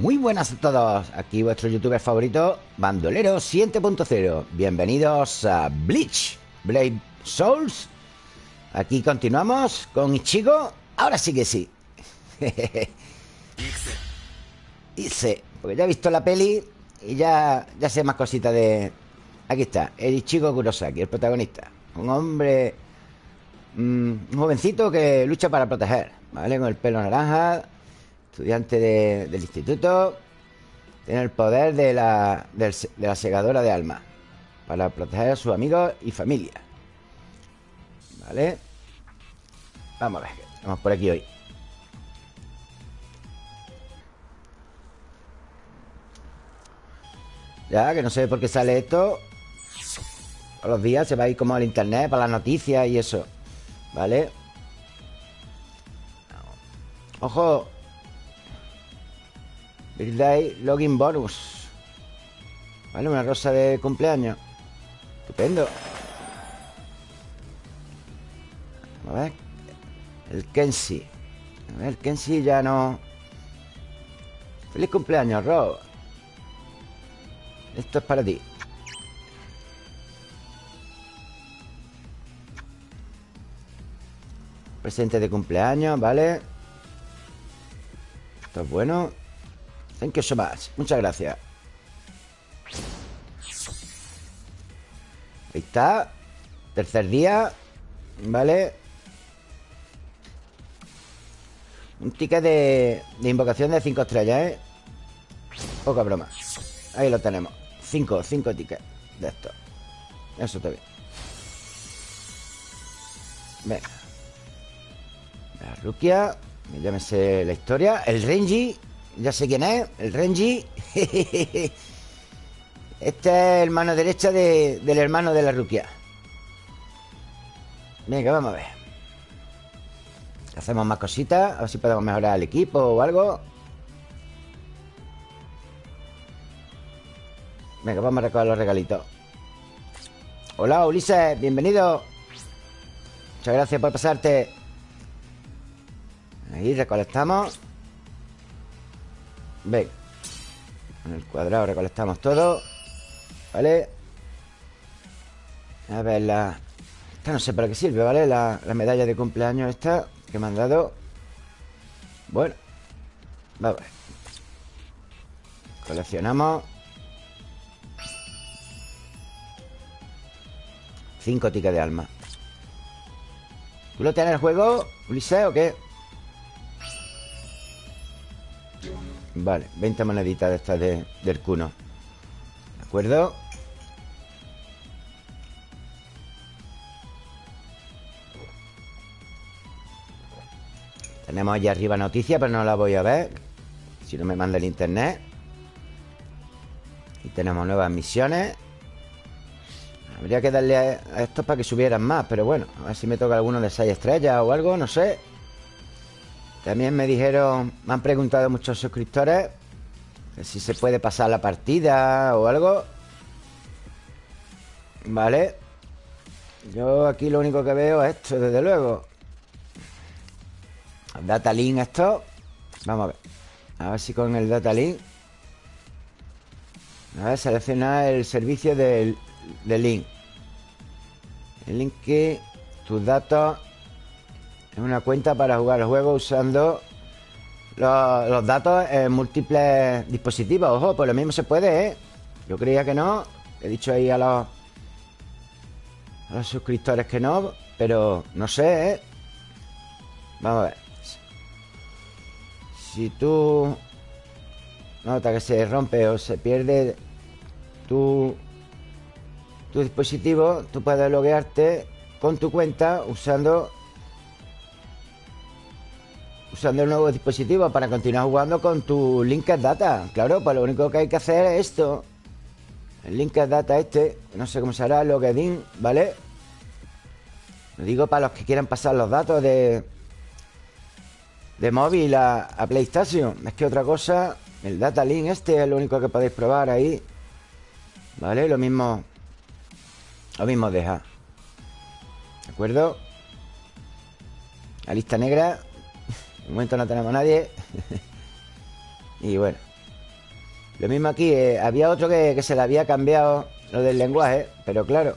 Muy buenas a todos, aquí vuestro youtuber favorito, Bandolero 7.0 Bienvenidos a Bleach, Blade Souls. Aquí continuamos con Ichigo. Ahora sí que sí. Dice, porque ya he visto la peli Y ya, ya sé más cositas de... Aquí está, el Ichigo Kurosaki, el protagonista. Un hombre... Mm, un jovencito que lucha para proteger ¿Vale? Con el pelo naranja Estudiante del instituto Tiene el poder de la, de la segadora de alma Para proteger a sus amigos y familia. Vale Vamos a ver Vamos por aquí hoy. Ya, que no sé por qué sale esto. Todos los días se va a ir como al internet Para las noticias y eso Vale Ojo Birthday Login Bonus. Vale, una rosa de cumpleaños. Estupendo. A ver. El Kenshi A ver, el Kenshi ya no. Feliz cumpleaños, Rob. Esto es para ti. Presente de cumpleaños, ¿vale? Esto es bueno Thank you so much. Muchas gracias. Ahí está. Tercer día. Vale. Un ticket de, de invocación de 5 estrellas, ¿eh? Poca broma. Ahí lo tenemos. 5, 5 tickets de esto Eso está bien. Venga. La Rukia. Llámese la historia. El Renji ya sé quién es, el Renji. Este es el mano derecha del hermano de la Rukia. Venga, vamos a ver. Hacemos más cositas, a ver si podemos mejorar el equipo o algo. Venga, vamos a recoger los regalitos. Hola, Ulises, bienvenido. Muchas gracias por pasarte. Ahí recolectamos. Ven En el cuadrado recolectamos todo ¿Vale? A ver, la... Esta no sé para qué sirve, ¿vale? La, la medalla de cumpleaños esta Que me han dado Bueno Vamos Coleccionamos Cinco tickets de alma ¿Tú lo tienes en el juego, Ulises, o qué? Vale, 20 moneditas de estas de, del cuno. ¿De acuerdo? Tenemos allá arriba noticias, pero no la voy a ver Si no me manda el internet. Y tenemos nuevas misiones. Habría que darle a estos para que subieran más Pero bueno, a ver si me toca alguno de 6 estrellas o algo, no sé también me dijeron, me han preguntado muchos suscriptores si se puede pasar la partida o algo. Vale. Yo aquí lo único que veo es esto, desde luego. Data link esto. Vamos a ver. A ver si con el data link. A ver, seleccionar el servicio del, del link. El link que tus datos una cuenta para jugar el juego usando los, datos en múltiples dispositivos. Ojo, pues lo mismo se puede, ¿eh? Yo creía que no. He dicho ahí a los, a los suscriptores que no, pero no sé, ¿eh? Vamos a ver. Si tú nota que se rompe o se pierde tu, tu dispositivo, tú puedes loguearte con tu cuenta usando usando el nuevo dispositivo para continuar jugando con tu Linked Data. Claro, pues lo único que hay que hacer es esto. El Linked Data este, no sé cómo será, login, ¿vale? Lo digo para los que quieran pasar los datos de de móvil a, PlayStation. Es que otra cosa, el Data Link este es lo único que podéis probar ahí. ¿Vale? Lo mismo lo mismo deja. ¿De acuerdo? La lista negra de momento no tenemos nadie. y bueno, Lo mismo aquí, eh, había otro que, se le había cambiado lo del lenguaje, pero claro,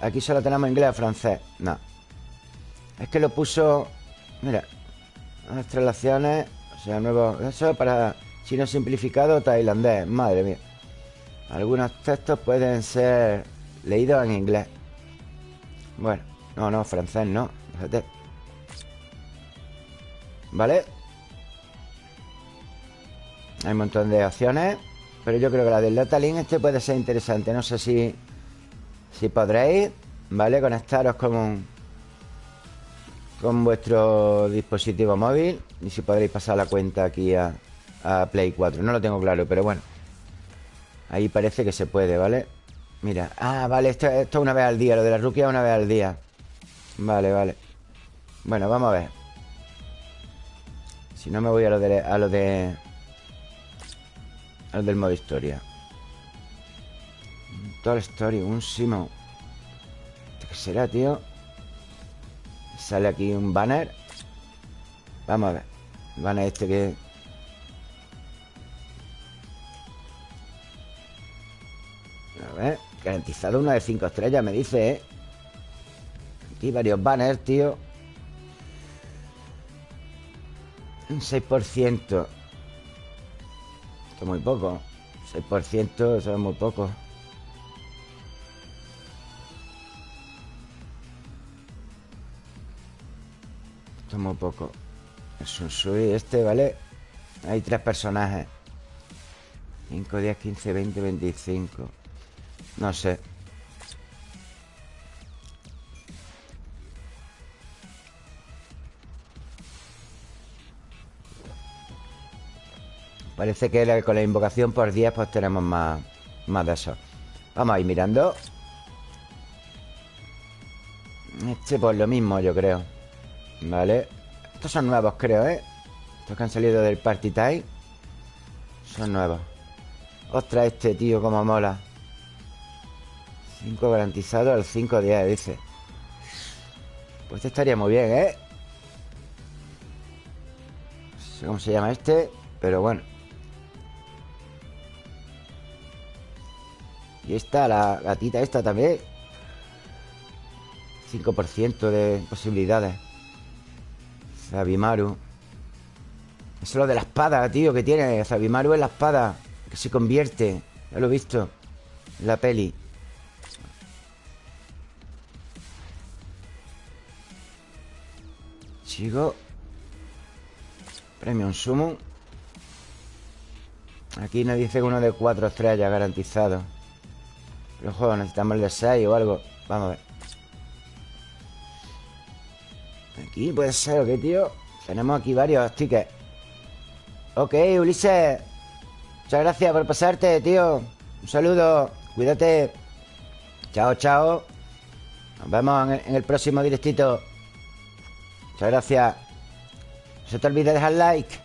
aquí solo tenemos inglés o francés. No. Es que lo puso. Mira, las traslaciones, o sea, nuevo. Eso para chino simplificado tailandés. Madre mía. Algunos textos pueden ser leídos en inglés. Bueno, no, no, francés no. Fíjate. ¿Vale? Hay un montón de opciones Pero yo creo que la del Datalink este puede ser interesante No sé si Si podréis, ¿vale? Conectaros con Con vuestro dispositivo móvil Y si podréis pasar la cuenta aquí a, Play 4 No lo tengo claro, pero bueno Ahí parece que se puede, ¿vale? Mira, ah, vale, esto, esto una vez al día Lo de la ruquia una vez al día Vale, vale Bueno, vamos a ver Si no me voy a lo de, a lo de el del modo historia. Toda la historia, un Simo. ¿Qué será, tío? Sale aquí un banner. Vamos a ver. El banner este que... A ver. Garantizado una de cinco estrellas, me dice, ¿eh? Aquí varios banners, tío. Un 6% muy poco. 6% eso es muy poco. Esto es muy poco. Es un sui este, ¿vale? Hay tres personajes. 5, 10, 15, 20, 25 No sé Parece que con la invocación por 10 pues tenemos más, más de eso. Vamos a ir mirando. Este pues lo mismo yo creo. Vale. Estos son nuevos creo, ¿eh? Estos que han salido del Party Time. Son nuevos. Ostras, este tío como mola. 5 garantizado al 5-10, dice. Pues este estaría muy bien, ¿eh? No sé cómo se llama este Pero bueno Y esta, la gatita esta también. 5% de posibilidades. Zabimaru. Eso es lo de la espada, tío, que tiene. Zabimaru es la espada Que se convierte Ya lo he visto En la peli. Sigo Premium Summon. Aquí nos dice uno de cuatro estrellas garantizado el juego necesitamos el de 6 o algo. Vamos a ver. Aquí puede ser, ¿ok, tío? Tenemos aquí varios tickets. Ok, Ulises. Muchas gracias por pasarte, tío. Un saludo. Cuídate. Chao, chao. Nos vemos en el, próximo directito. Muchas gracias. No se te olvide dejar like.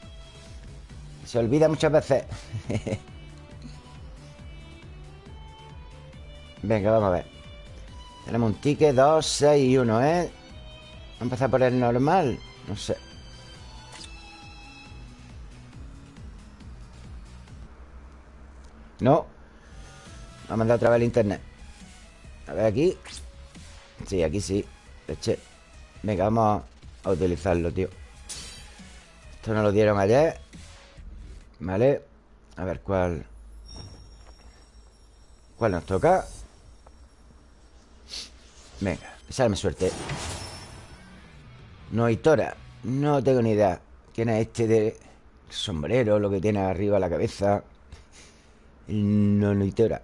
Se olvida muchas veces Venga, vamos a ver. Tenemos un ticket, 2, 6 y 1, ¿eh? Vamos a empezar por el normal. No sé. No. Me ha mandado otra vez el internet. A ver aquí. Sí, aquí sí. Venga, vamos a utilizarlo, tío. Esto nos lo dieron ayer. Vale. A ver cuál ¿Cuál nos toca? Venga, salme suerte. No hay Tora No tengo ni idea. ¿Quién es este de sombrero? Lo que tiene arriba la cabeza. No, no hay Tora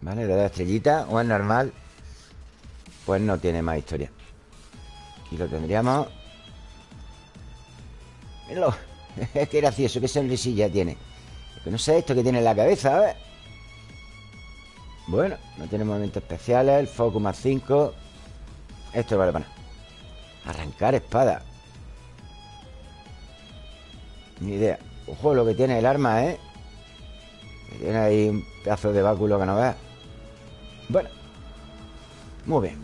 Vale, de la estrellita O es normal. Pues no tiene más historia. Aquí lo tendríamos. Míralo Qué gracioso, qué sonrisilla tiene. Que no sé esto que tiene en la cabeza, a ver bueno, no tiene movimientos especiales El focus más 5 Esto vale para Arrancar espada. Ni idea. Ojo lo que tiene el arma, ¿eh? tiene ahí un pedazo de báculo que no veas Bueno. Muy bien.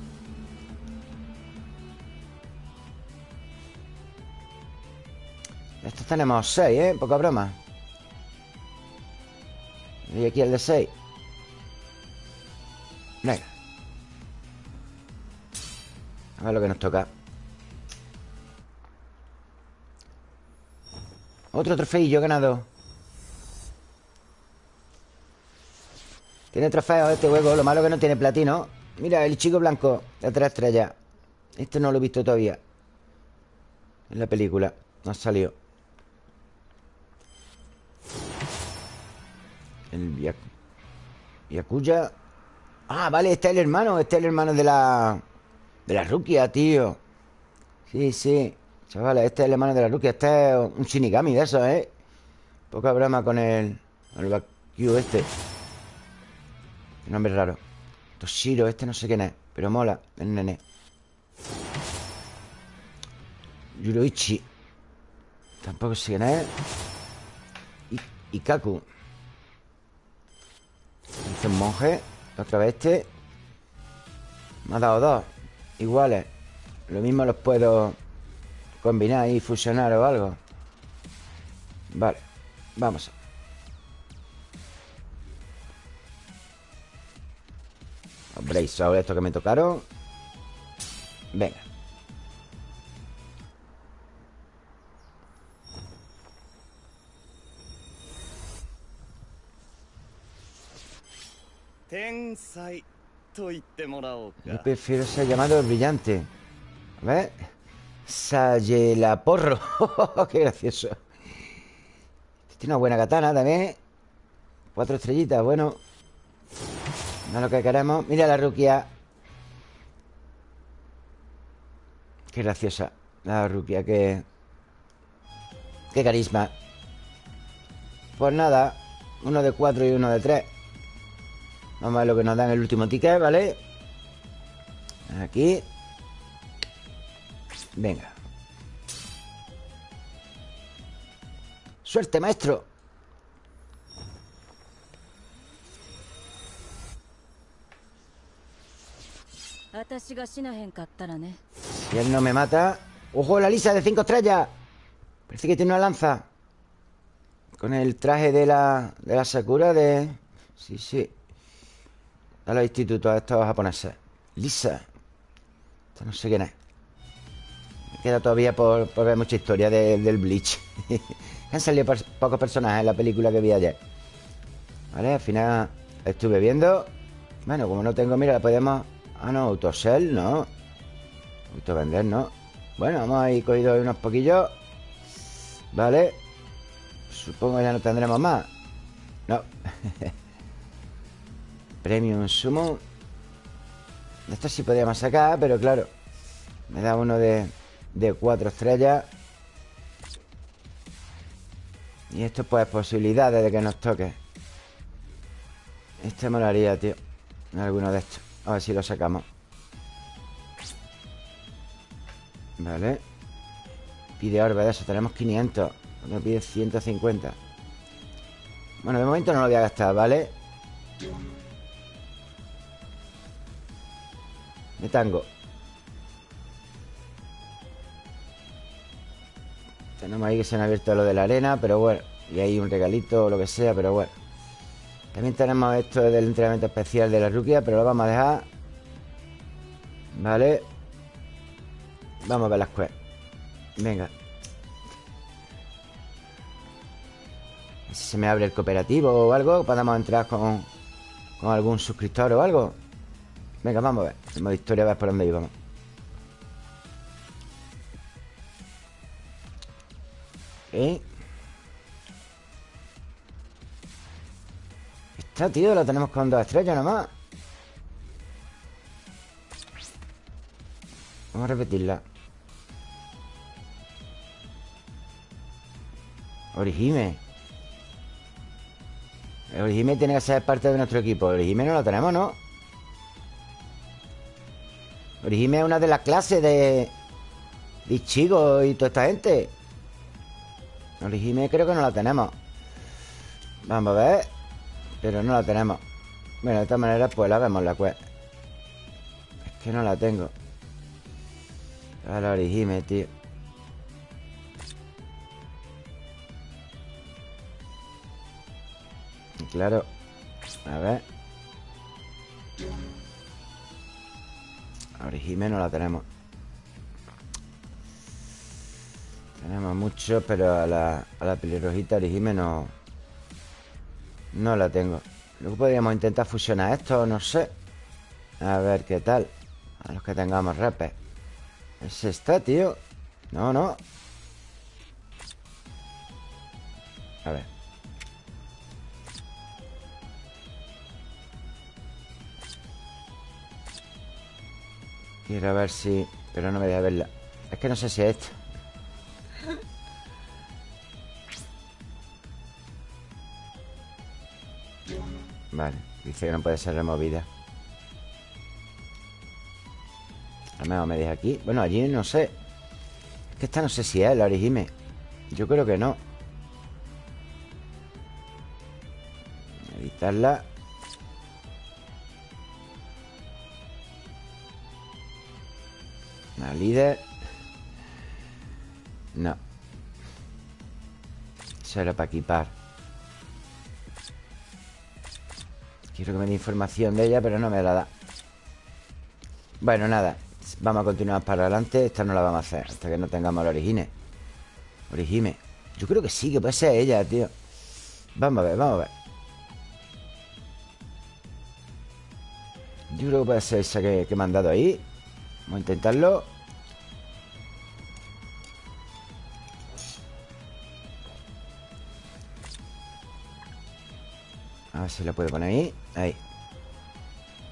Estos tenemos 6, ¿eh? Poca broma. Y aquí el de 6 A ver lo que nos toca. Otro trofeillo ganado. Tiene trofeos este juego Lo malo que no tiene platino. Mira, el chico blanco de tres estrellas Este no lo he visto todavía. En la película No ha salido El Yakuya. Ah, vale, este es el hermano Este es el hermano de la... De la Rukia, tío. Sí, sí. Chavales, este es el hermano de la Rukia Este es un Shinigami de eso, ¿eh? Poca broma con el... El Bakyu este. Nombre raro. Toshiro, este no sé quién es Pero mola, el nene. Yuroichi. Tampoco sé quién es. Ikaku. Dice un monje Otra vez este. Me ha dado dos Iguales Lo mismo los puedo combinar y fusionar o algo. Vale Vamos. Hombre, ahora esto que me tocaron Venga Yo prefiero ser llamado brillante. A ver. Sayelaporro. Qué gracioso. Tiene una buena katana también. Cuatro estrellitas, bueno. No es lo que queremos. Mira la ruquia. Qué graciosa. La ruquia, qué. Qué carisma. Pues nada. Uno de cuatro y uno de tres. Vamos a ver lo que nos dan el último ticket, ¿vale? Aquí. Venga. Suerte, maestro. Si él no me mata. ¡Ojo, la lisa de cinco estrellas! Parece que tiene una lanza. Con el traje de la, de la Sakura de... Sí, sí a los institutos estos japoneses. Lisa. Esto no sé quién es. Me queda todavía por, ver mucha historia del Bleach. Han salido pocos personajes en la película que vi ayer. Vale, al final estuve viendo. Bueno, como no tengo, mira, la podemos. Ah, no, autosell, no. vender, no. Bueno, vamos a ir cogido unos poquillos. Vale. Supongo que ya no tendremos más. No. Premium Sumo. Esto sí podríamos sacar, pero claro Me da uno de, cuatro estrellas. Y esto pues posibilidades de que nos toque. Este molaría, tío Alguno de estos. A ver si lo sacamos. Vale. Pide orbe de eso, tenemos 500 Me pide 150 Bueno, de momento no lo voy a gastar, ¿vale? de tango. Tenemos ahí que se han abierto lo de la arena, pero bueno. Y hay un regalito o lo que sea, pero bueno. También tenemos esto del entrenamiento especial de la ruquia, pero lo vamos a dejar. Vale. Vamos a ver las quests. Venga. Si se me abre el cooperativo o algo, podemos entrar con, con algún suscriptor o algo. Venga, vamos a ver. El modo historia, a ver por dónde íbamos. ¿Eh? Esta, tío, la tenemos con dos estrellas nomás. Vamos a repetirla. Orihime. Orihime tiene que ser parte de nuestro equipo. Orihime no la tenemos, ¿no? Orihime es una de las clases de... De y toda esta gente. Orihime creo que no la tenemos. Vamos a ver Pero no la tenemos. Bueno, de esta manera pues la vemos la quest Es que no la tengo. A la Orihime, tío. Claro A ver Orihime no la tenemos. Tenemos mucho Pero a la, a la pelirrojita Orihime no No la tengo. Luego podríamos intentar fusionar esto No sé. A ver qué tal. A los que tengamos repes Ese está, tío No, no. A ver Quiero ver si... Pero no me deja verla. Es que no sé si es esto Vale, dice que no puede ser removida Al menos me deja aquí. Bueno, allí no sé. Es que esta no sé si es la origime Yo creo que no. Editarla Líder. No. Solo para equipar. Quiero que me dé información de ella Pero no me la da. Bueno, nada. Vamos a continuar para adelante. Esta no la vamos a hacer Hasta que no tengamos la origine Origime Yo creo que sí, que puede ser ella, tío. Vamos a ver, vamos a ver. Yo creo que puede ser esa que, que me han dado ahí. Vamos a intentarlo ver si lo puedo poner ahí Ahí.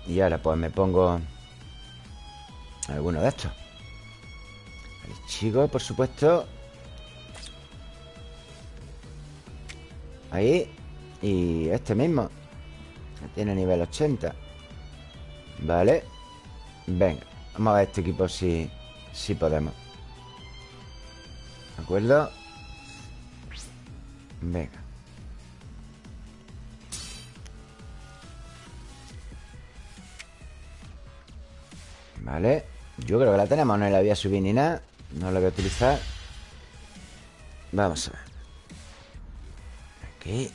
Y ahora pues me pongo Alguno de estos. El chico, por supuesto. Ahí Y este mismo. Tiene nivel 80 Vale. Venga Vamos a ver este equipo si, si podemos. ¿De acuerdo? Venga Vale Yo creo que la tenemos No la voy a subir ni nada No la voy a utilizar. Vamos a ver. Aquí.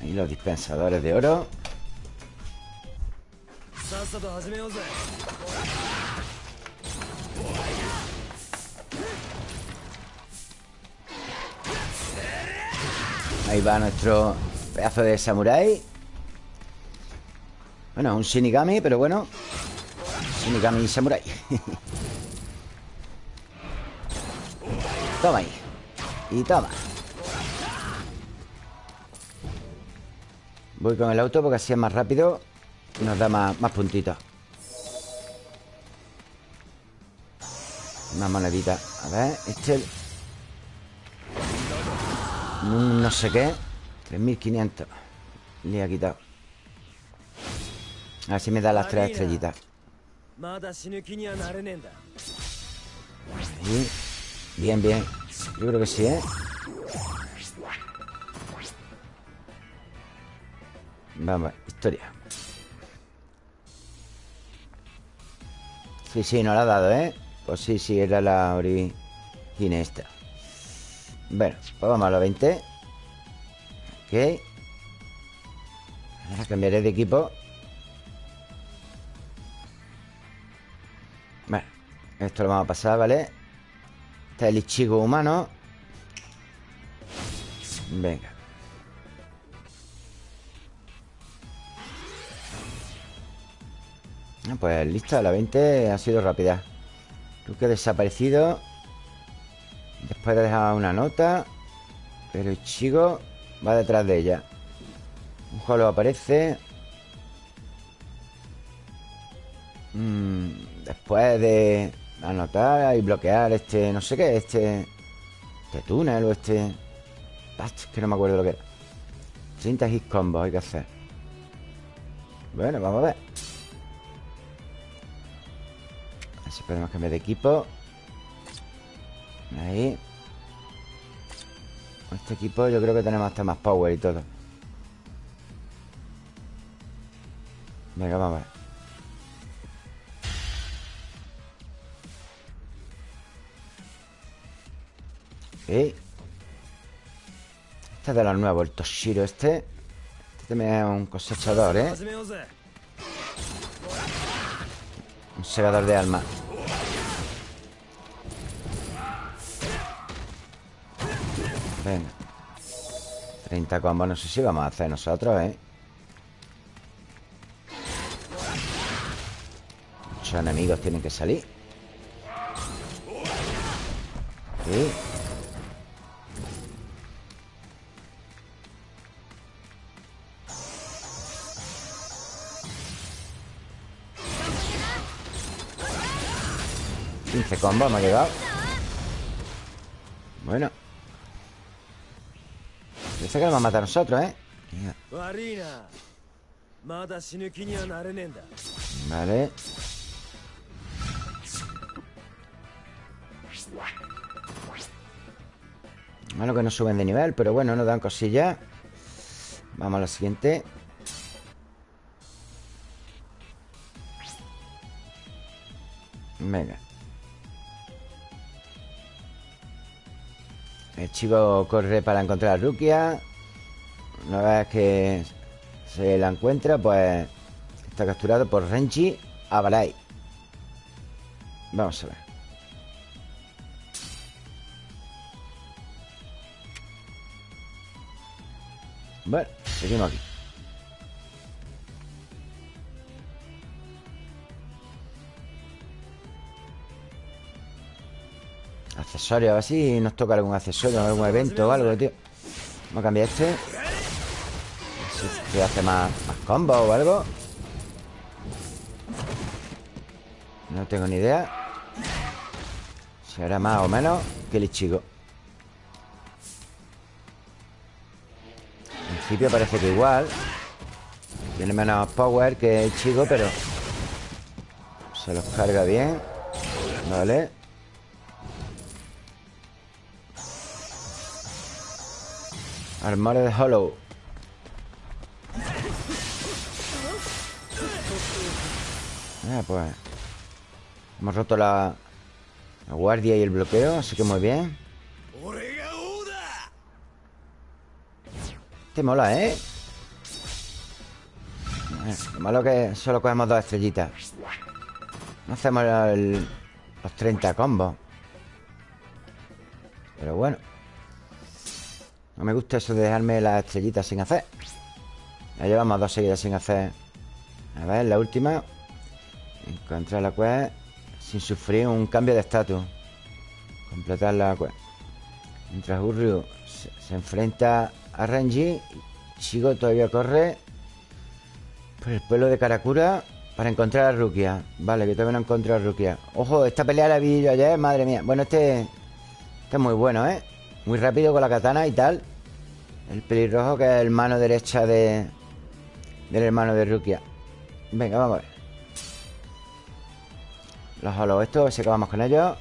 Ahí los dispensadores de oro. Ahí va nuestro pedazo de samurái Bueno, un Shinigami, pero bueno. Shinigami samurái Toma ahí. Y toma. Voy con el auto porque así es más rápido nos da más, puntitos. Más moneditas A ver, este No sé qué. 3500 Le ha quitado A ver si me da las tres estrellitas Bien, bien. Yo creo que sí, ¿eh? Vamos, historia. Sí, sí, no la ha dado, ¿eh? Pues sí, sí, era la origine esta. Bueno, pues vamos a los 20 Ok. Ahora cambiaré de equipo esto lo vamos a pasar, ¿vale? Este es el Ichigo humano. Venga. Ah, pues lista, la 20 ha sido rápida. Ha desaparecido. Después de dejar una nota Pero el chico va detrás de ella. Un jolo aparece. Mm, Después de anotar y bloquear este... No sé qué, este... Este túnel o este... Que no me acuerdo lo que era. 30 hit combos hay que hacer. Bueno, vamos a ver. Si podemos cambiar de equipo. Ahí. Este equipo yo creo que tenemos hasta más power y todo. Venga, vamos a ver Este es de los nuevos, el Toshiro este. Este también es un cosechador, ¿eh? Un segador de alma. Venga. 30 combos, no sé si vamos a hacer nosotros, ¿eh? Muchos enemigos tienen que salir. Sí 15 combos me ha llegado Bueno. Parece que lo va a matar a nosotros, ¿eh? Vale. Malo que no suben de nivel Pero bueno, nos dan cosillas. Vamos a la siguiente. Venga El chico corre para encontrar a Rukia. Una vez que se la encuentra, pues está capturado por Renji Abarai. Vamos a ver. Bueno, seguimos aquí. Accesorios, a ver si nos toca algún accesorio, algún evento o algo, tío. Vamos a cambiar este. A ver si este hace más, más combos o algo. No tengo ni idea. Si hará más o menos que el chico. En principio parece que igual. Tiene menos power que el chico, pero se los carga bien. Vale. Armario de Hollow. Ah, pues Hemos roto la, guardia y el bloqueo Así que muy bien. Este mola, ¿eh? eh lo malo que solo cogemos dos estrellitas. No hacemos los 30 combos. Pero bueno no me gusta eso de dejarme las estrellitas sin hacer. Ya llevamos dos seguidas sin hacer. A ver, la última. Encontrar la quest Sin sufrir un cambio de estatus. Completar la quest Mientras Urryu se, enfrenta a Renji Shigo todavía corre Por el pueblo de Karakura Para encontrar a Rukia. Vale, que todavía no encontrado a Rukia. Ojo, esta pelea la vi yo ayer, madre mía. Bueno, este Este es muy bueno, ¿eh? Muy rápido con la katana y tal. El pelirrojo que es el mano derecha de Del hermano de Rukia. Venga, vamos a ver. Los holos estos, que vamos con ellos.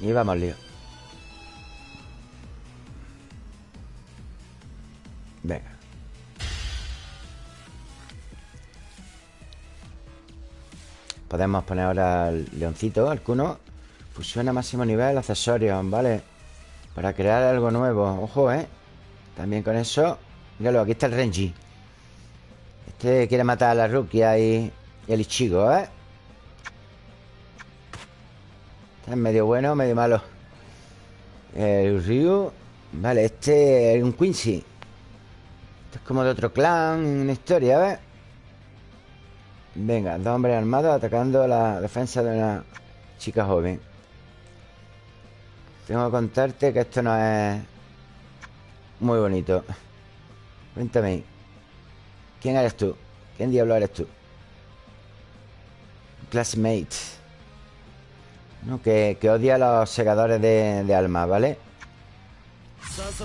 Y vamos lío. Venga. Podemos poner ahora el leoncito, el cuno. Fusión a máximo nivel, accesorios, ¿vale? Para crear algo nuevo Ojo, ¿eh? También con eso Míralo, aquí está el Renji Este quiere matar a la Rukia y, y el Ichigo, ¿eh? Este es medio bueno, medio malo El Ryu Vale, este es un Quincy Este es como de otro clan Una historia, ¿ves? Venga, dos hombres armados atacando la defensa de una chica joven tengo que contarte que esto no es muy bonito. Cuéntame. ¿Quién eres tú? ¿Quién diablo eres tú? Classmate. No, que, odia a los segadores de, de alma, ¿vale?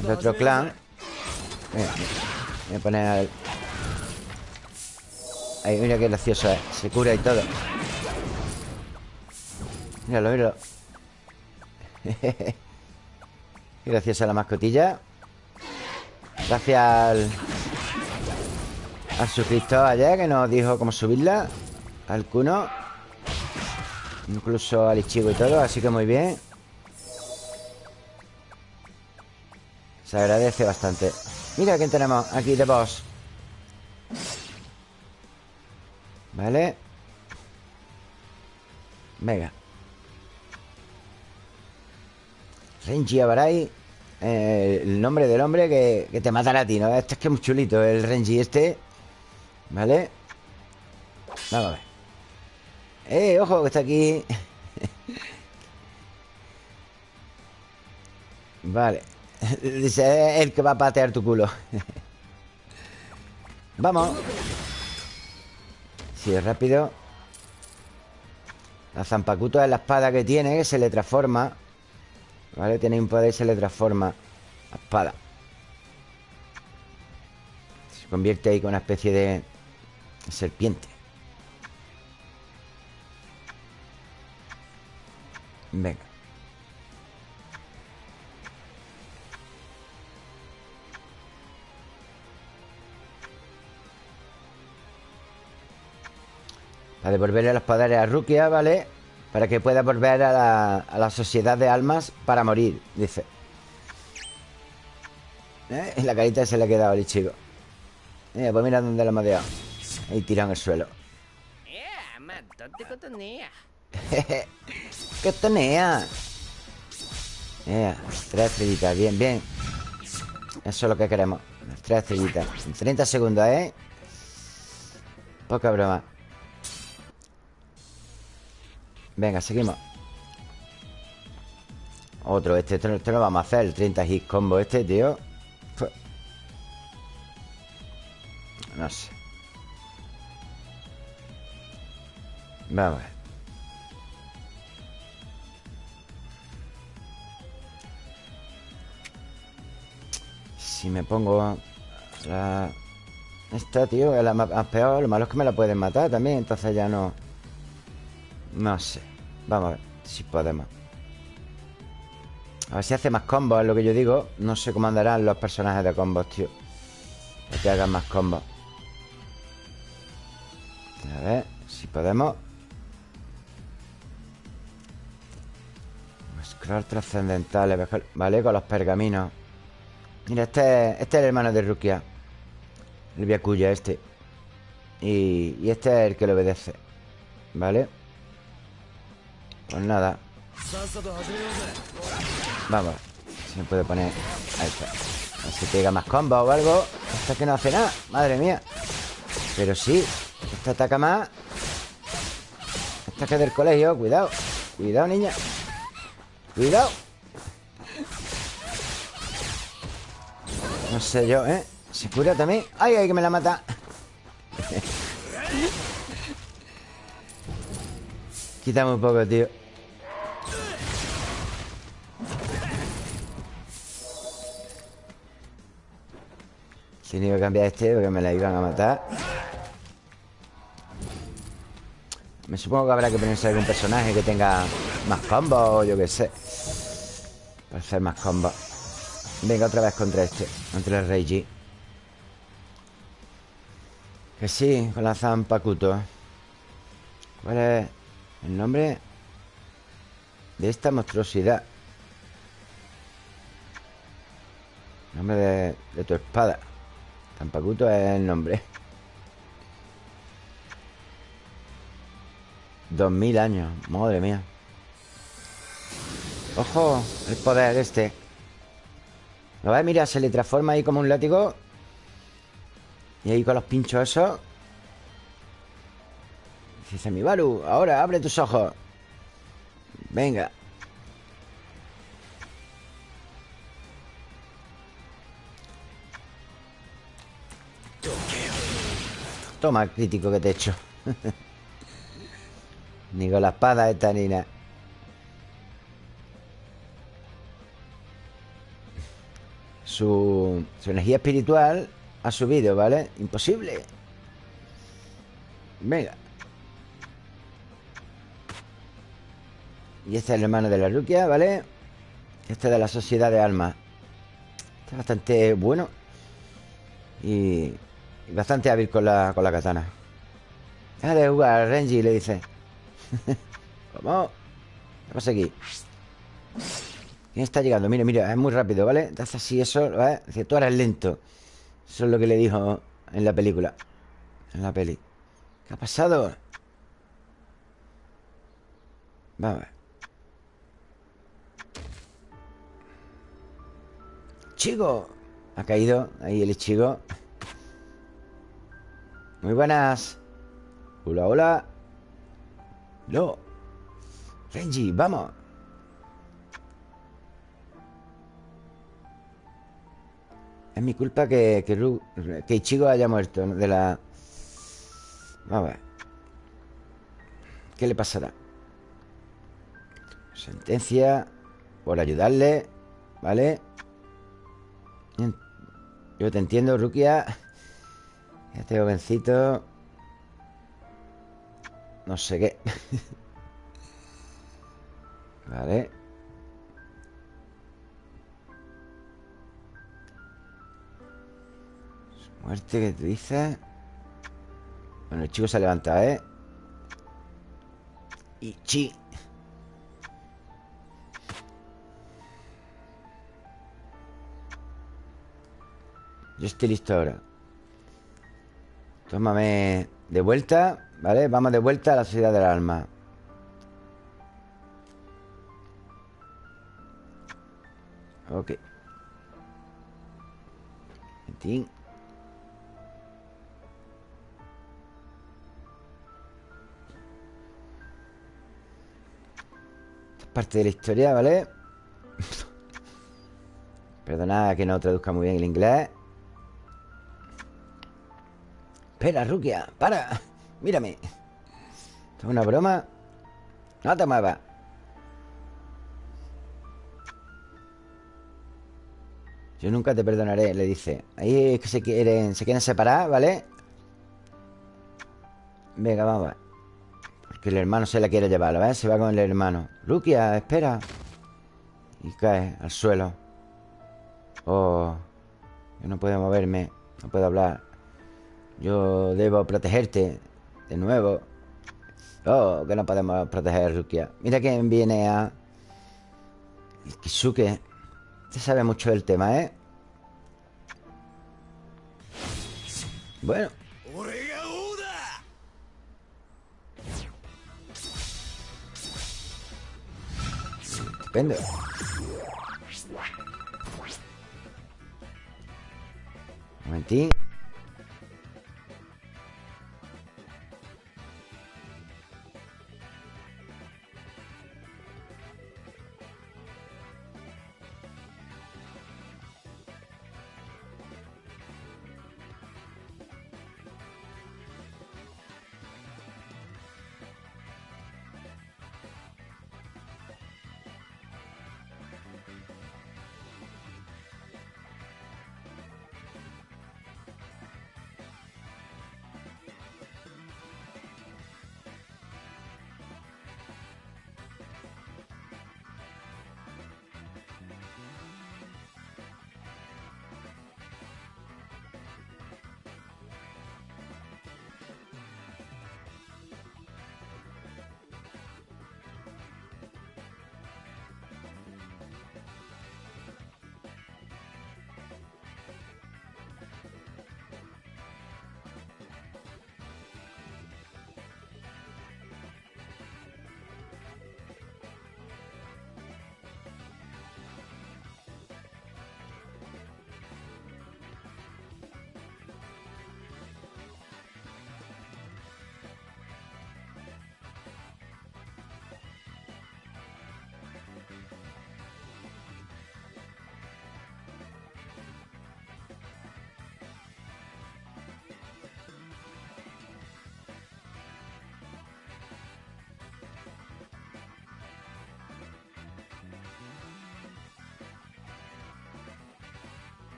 De otro clan. voy a poner al... Ay, mira qué gracioso es. Se cura y todo. Míralo, míralo. Gracias a la mascotilla. Gracias al Al suscriptor ayer que nos dijo cómo subirla. Al Kuno Incluso al Ichigo y todo Así que muy bien. Se agradece bastante. Mira quién tenemos aquí de boss. Vale. Venga Renji Abarai eh, El nombre del hombre que, te matará a ti, ¿no? Este es que es muy chulito El Renji este ¿Vale? Vamos a ver ¡Eh, ojo! Que está aquí Vale Dice, el que va a patear tu culo Vamos es rápido La Zampacuto es la espada que tiene Que se le transforma Vale, tiene un poder y se le transforma La espada. Se convierte ahí con una especie de Serpiente. Venga. Para devolverle los poderes a Rukia, ¿vale? Para que pueda volver a la, sociedad de almas para morir, dice. ¿Eh? En la carita se le ha quedado el chico. Mira, pues mira dónde lo hemos dejado. Ahí tirado en el suelo. ¡Qué tonea! Yeah, tres estrellitas, bien, bien. Eso es lo que queremos. Tres estrellitas. En 30 segundos, ¿eh? Poca broma. Venga, seguimos. Otro, este, este, este, lo vamos a hacer El 30 hit combo este, tío. No sé. Vamos a ver. Si me pongo la... Esta, tío, es la más peor Lo malo es que me la pueden matar también Entonces ya no... No sé. Vamos a ver si podemos. A ver si hace más combos, es lo que yo digo. No sé cómo andarán los personajes de combos, tío. Para que hagan más combos. A ver si podemos. Scroll trascendentales Vale, con los pergaminos. Mira, este, este es el hermano de Rukia. El Viacuya este. Y, y este es el que le obedece. ¿Vale? Pues nada. Vamos Si me puede poner Ahí está. A ver si pega más combo o algo Esta que no hace nada Madre mía. Pero sí Esta ataca más. Esta que es del colegio Cuidado Cuidado, niña. Cuidado. No sé yo, ¿eh? Se cura también. ¡Ay, ay, que me la mata! Quítame un poco, tío Tenía que cambiar este porque me la iban a matar. Me supongo que habrá que ponerse algún personaje que tenga más combos o yo qué sé. Para hacer más combos Venga, otra vez contra este Contra el G Que sí, con la Zampakuto ¿Cuál es el nombre de esta monstruosidad? El nombre de tu espada Tampacuto es el nombre. Dos mil años Madre mía. ¡Ojo! El poder este. ¿Lo ves? Mira, se le transforma ahí como un látigo. Y ahí con los pinchos esos. Dice mi Ahora, abre tus ojos. Venga Toma, crítico que te he hecho Ni con la espada esta ni su, su energía espiritual ha subido, ¿vale? Imposible. Venga. Y este es el hermano de la Rukia, ¿vale? Este es de la Sociedad de Almas. Este es bastante bueno. Y bastante hábil con la, con la katana. Deja de jugar, Renji, le dice. ¿Cómo? ¿Qué pasa aquí? ¿Quién está llegando? Mira, mira, es muy rápido, ¿vale? Te hace así eso, ¿vale? Dice, tú eres lento Eso es lo que le dijo en la película En la peli ¿Qué ha pasado? Vamos a ver Chico Ha caído ahí el chico Muy buenas Hola, hola No Renji, vamos Es mi culpa que, que, que Ichigo haya muerto de la... Vamos a ver. ¿Qué le pasará? Sentencia por ayudarle, ¿vale? Yo te entiendo, Rukia. Este jovencito... No sé qué. vale. Muerte que te dice Bueno, el chico se ha levantado, ¿eh? Y chi Yo estoy listo ahora Tómame de vuelta ¿Vale? Vamos de vuelta a la sociedad del alma Ok Mentín Parte de la historia, ¿vale? Perdona que no traduzca muy bien el inglés Espera, Rukia, para. Mírame. ¿Esto es una broma? No te muevas. Yo nunca te perdonaré, le dice. Ahí es que se quieren, se quieren separar, ¿vale? Venga, vamos a ver. Que el hermano se la quiere llevar, ¿ves? Se va con el hermano. Rukia, espera. Y cae al suelo. Oh Yo no puedo moverme No puedo hablar Yo debo protegerte De nuevo Oh, que no podemos proteger a Rukia Mira quién viene a Kisuke Usted sabe mucho del tema, ¿eh? Bueno Estupendo. Un momentín.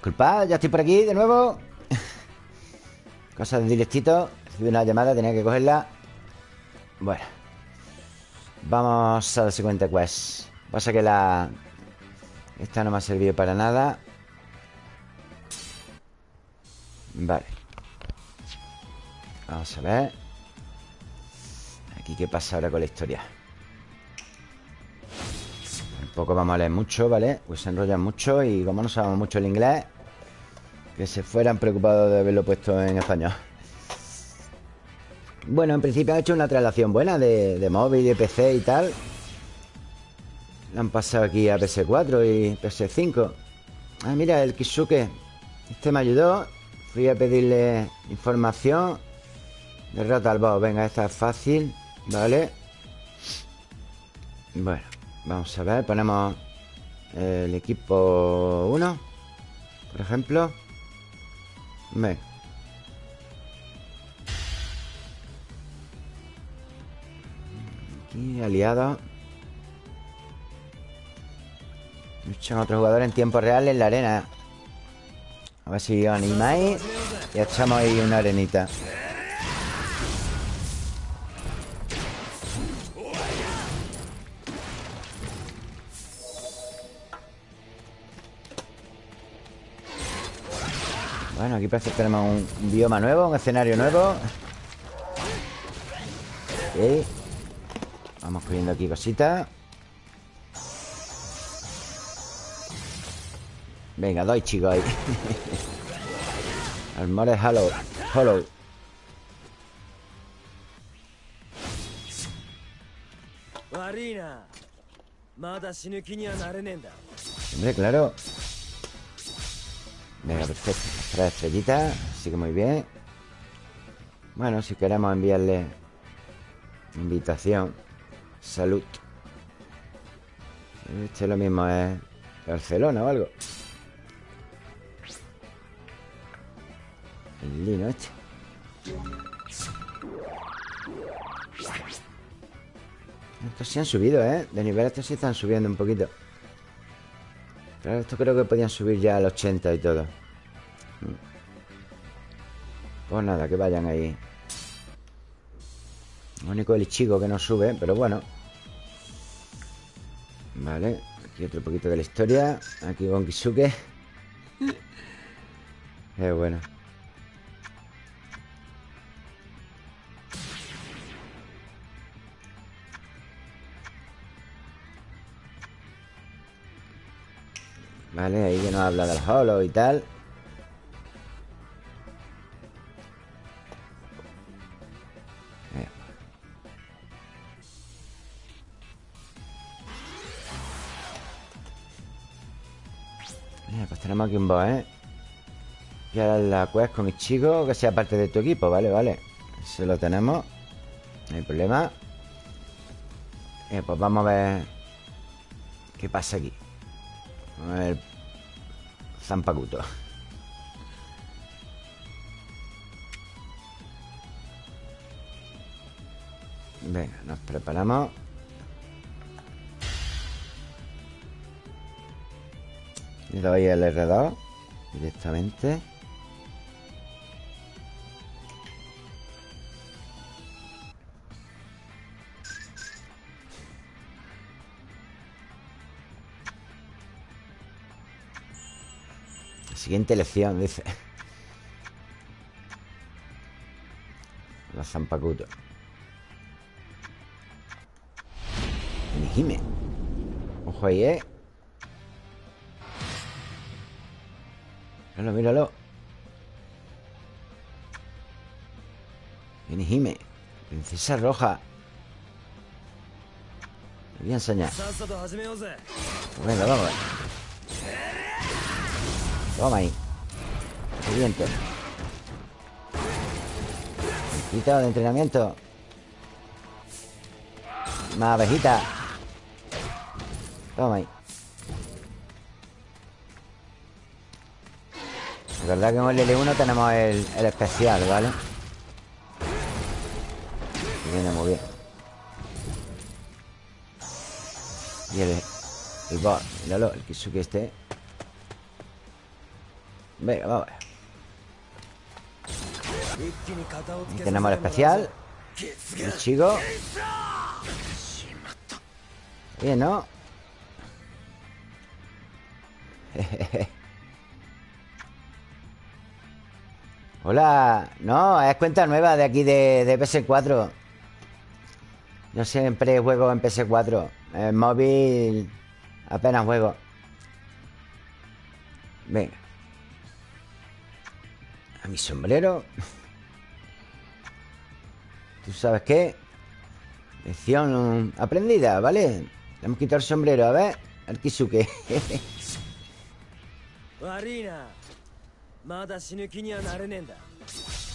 Disculpad, ya estoy por aquí de nuevo. Cosas de directito Recibí una llamada, tenía que cogerla. Bueno Vamos a la siguiente quest. Pasa que la... Esta no me ha servido para nada. Vale. Vamos a ver. Aquí qué pasa ahora con la historia Tampoco vamos a leer mucho, ¿vale? Pues se enrollan mucho Y como no sabemos mucho el inglés Que se fueran preocupados de haberlo puesto en español bueno, en principio han hecho una traslación buena de, de móvil, de PC y tal. La han pasado aquí a PS4 y PS5. Ah, mira, el Kisuke. Este me ayudó. Fui a pedirle información. Derrota al boss. Venga, esta es fácil. Vale. Bueno, vamos a ver. Ponemos el equipo 1. Por ejemplo. Venga. Aquí, aliado Luchan otros jugadores en tiempo real en la arena A ver si os animáis Y echamos ahí una arenita Bueno, aquí parece que tenemos un bioma nuevo Un escenario nuevo. Ok. Vamos cogiendo aquí cositas. Venga, doy chicos ahí. Almores Hollow Hollow Hombre, claro Venga, perfecto Tres estrellitas Así que muy bien Bueno, si queremos enviarle Invitación Salud. Este lo mismo es Barcelona o algo. El lino este. Estos sí han subido, ¿eh? De nivel estos sí están subiendo un poquito. Esto creo que podían subir ya al 80 y todo. Pues nada, que vayan ahí. Lo único el chico que no sube, pero bueno. Vale, aquí otro poquito de la historia. Aquí con Kisuke. Qué bueno. Vale, ahí que nos habla del holo y tal. Tenemos aquí un boss, ¿eh? Y ahora la quest con chico Que sea parte de tu equipo, vale, vale Eso lo tenemos No hay problema eh, Pues vamos a ver ¿Qué pasa aquí? Ver. Zampacuto Venga, nos preparamos. Le doy el R2 directamente. Siguiente lección, dice. La Zampacuto. Nihime. Ojo ahí, eh. Míralo, míralo Inihime Princesa roja Me voy a enseñar Venga, vamos Toma ahí. Siguiente. Quita de entrenamiento. Más abejita. Toma ahí. Verdad que en el L1 tenemos el, especial, ¿vale? viene muy bien. Y el, el bot, míralo, el Kisuke este Venga, vamos a tenemos el especial. El chico. Bien, ¿no? Hola. No, es cuenta nueva de aquí de, de PS4 Yo siempre juego en PS4 En móvil Apenas juego. Venga A mi sombrero. ¿Tú sabes qué? Lección aprendida, ¿vale? Le hemos quitado el sombrero, a ver Al Kisuke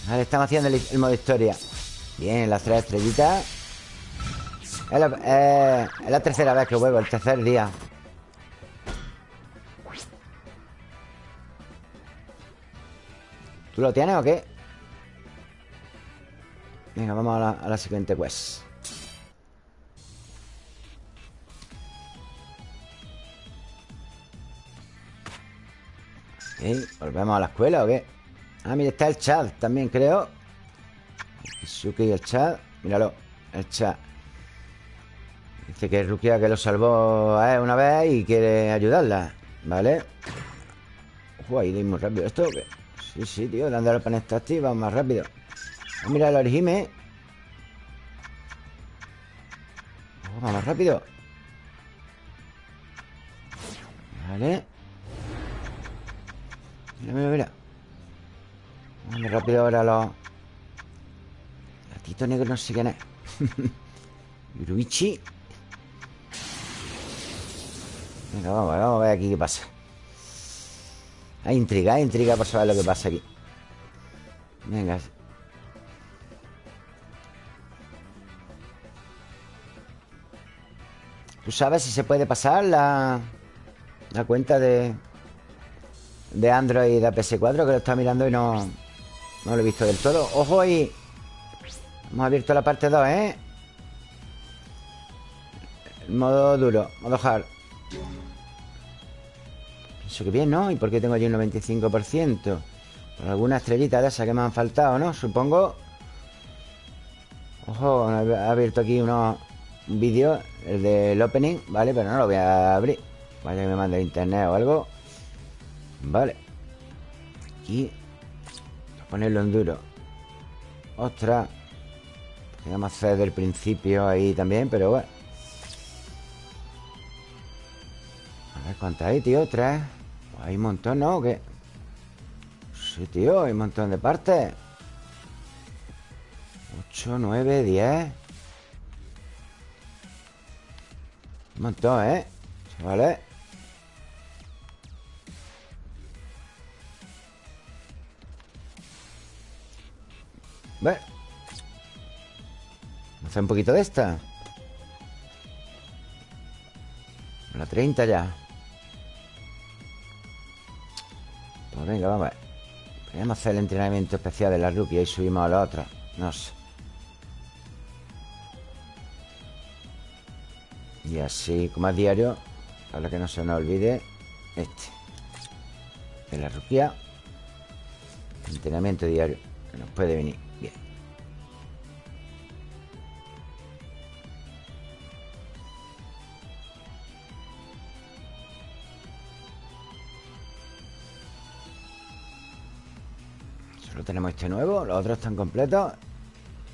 Vale, estamos haciendo el, modo historia. Bien, las tres estrellitas. Es la, eh, es la tercera vez que juego, el tercer día ¿Tú lo tienes o qué? Venga, vamos a la, siguiente quest ¿Volvemos a la escuela o qué? Ah, mira, está el chat también, creo Kisuke y el chat Míralo, el chat Dice que Rukia que lo salvó una vez y quiere ayudarla ¿Vale? Uy, ahí muy rápido ¿Esto o qué? Sí, sí, tío, dándole para activa más rápido. Ah, mira el origime Vamos más rápido. Vale. Mira, mira, mira. Vamos rápido ahora los Gatito negro no sé quién es. Yuruichi Venga, vamos, vamos a ver aquí qué pasa Hay intriga, hay intriga por saber lo que pasa aquí Venga ¿Tú sabes si se puede pasar la, la cuenta de, de Android a PS4? Que lo está mirando y no, no lo he visto del todo. ¡Ojo ahí! Hemos abierto la parte 2, ¿eh? Modo duro, modo hard. Pienso que bien, ¿no? ¿Y por qué tengo allí un 95%? Por alguna estrellita de esas que me han faltado, ¿no? Supongo. Ojo, ha abierto aquí unos un vídeo, el del opening, ¿vale? Pero no lo voy a abrir. Vaya que me mande internet o algo. Vale. Aquí. Ponerlo en duro. Ostras. Podríamos hacer del principio ahí también, pero bueno. A ver cuántas hay, tío. Tres. Hay un montón, ¿no? ¿O qué? Sí, tío. Hay un montón de partes. 8, 9, 10. Un montón, ¿eh? Vale Ve Hacer un poquito de esta La 30 ya Pues venga, vamos a ver. Podríamos hacer el entrenamiento especial de la rookie Y subimos a la otra. No sé. Y así, como a diario Para que no se nos olvide Este. De la ruquía Entrenamiento diario Que nos puede venir bien tenemos este nuevo Los otros están completos.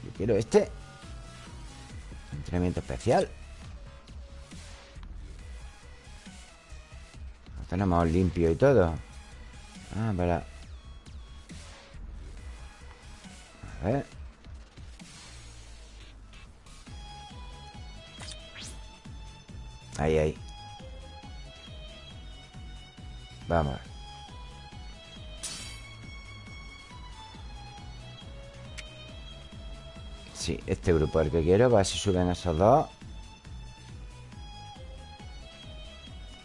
Yo quiero este. Entrenamiento especial. Tenemos limpio y todo. Ah, para... A ver. Ahí, ahí. Vamos Sí, este grupo es el que quiero A ver si suben esos dos